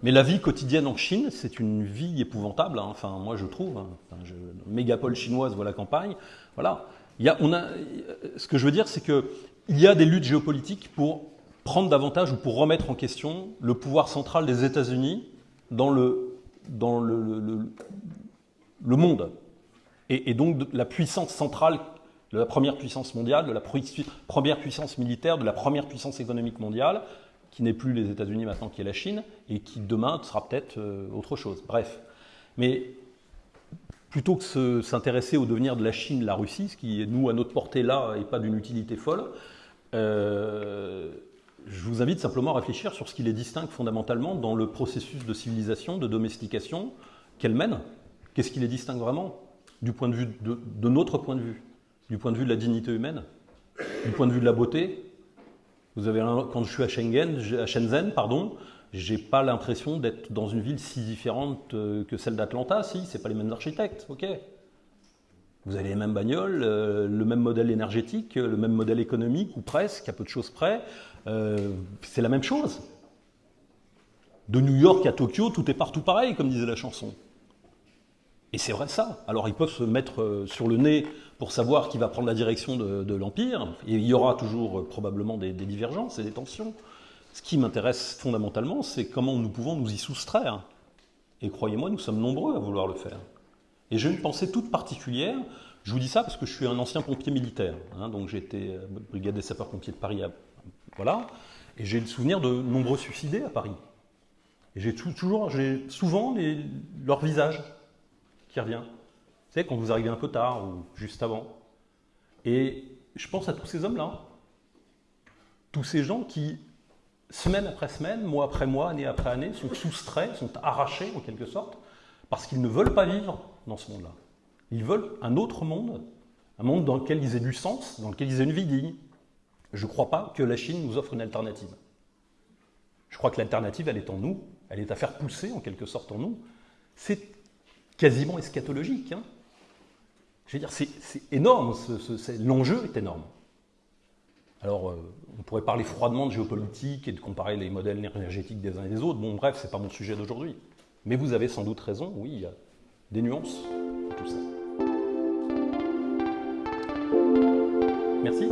Mais la vie quotidienne en Chine, c'est une vie épouvantable. Hein. Enfin, moi, je trouve. Hein. mégapole chinoise, voilà campagne. Voilà. On a, ce que je veux dire, c'est qu'il y a des luttes géopolitiques pour prendre davantage ou pour remettre en question le pouvoir central des États-Unis dans le, dans le, le, monde. Et, et, donc la puissance centrale de la première puissance mondiale, de la première puissance militaire, de la première puissance économique mondiale, qui n'est plus les États-Unis maintenant, qui est la Chine, et qui demain sera peut-être euh, autre chose. Bref. Mais plutôt que s'intéresser au devenir de la Chine, la Russie, ce qui est, nous, à notre portée là, et pas d'une utilité folle, euh, je vous invite simplement à réfléchir sur ce qui les distingue fondamentalement dans le processus de civilisation, de domestication qu'elles mènent. Qu'est-ce qui les distingue vraiment du point de vue de notre point de vue? Du point de vue de la dignité humaine, du point de vue de la beauté? Vous avez quand je suis à à Shenzhen, pardon, j'ai pas l'impression d'être dans une ville si différente euh, que celle d'Atlanta. Si, c'est pas les mêmes architectes, ok. Vous avez les mêmes bagnoles, euh, le même modèle énergétique, le même modèle économique, ou presque, à peu de choses près. Euh, c'est la même chose. De New York à Tokyo, tout est partout pareil, comme disait la chanson. Et c'est vrai ça. Alors ils peuvent se mettre sur le nez pour savoir qui va prendre la direction de, l'Empire. Et il y aura toujours probablement des, divergences et des tensions. Ce qui m'intéresse fondamentalement, c'est comment nous pouvons nous y soustraire. Et croyez-moi, nous sommes nombreux à vouloir le faire. Et j'ai une pensée toute particulière Je vous dis ça parce que je suis un ancien pompier militaire. hein, donc été euh, brigade des sapeurs-pompiers de Paris. voilà. Et j'ai le souvenir de nombreux suicidés à Paris. Et j'ai tou- toujours, j'ai souvent les- leur visage qui revient. Vous savez, quand vous arrivez un peu tard ou juste avant. Et je pense à tous ces hommes-là. Tous ces gens qui, semaine après semaine, mois après mois, année après année, sont soustraits, sont arrachés en quelque sorte, parce qu'ils ne veulent pas vivre dans ce monde-là. Ils veulent un autre monde, un monde dans lequel ils aient du sens, dans lequel ils aient une vie digne. Je ne crois pas que la Chine nous offre une alternative. Je crois que l'alternative, elle est en nous, elle est à faire pousser en quelque sorte en nous. C'est quasiment eschatologique. hein. Je veux dire, c'est énorme, l'enjeu est énorme. Alors, euh, on pourrait parler froidement de géopolitique et de comparer les modèles énergétiques des uns et des autres. Bon, bref, c'est pas mon sujet d'aujourd'hui. Mais vous avez sans doute raison, oui, il y a des nuances dans tout ça. Merci.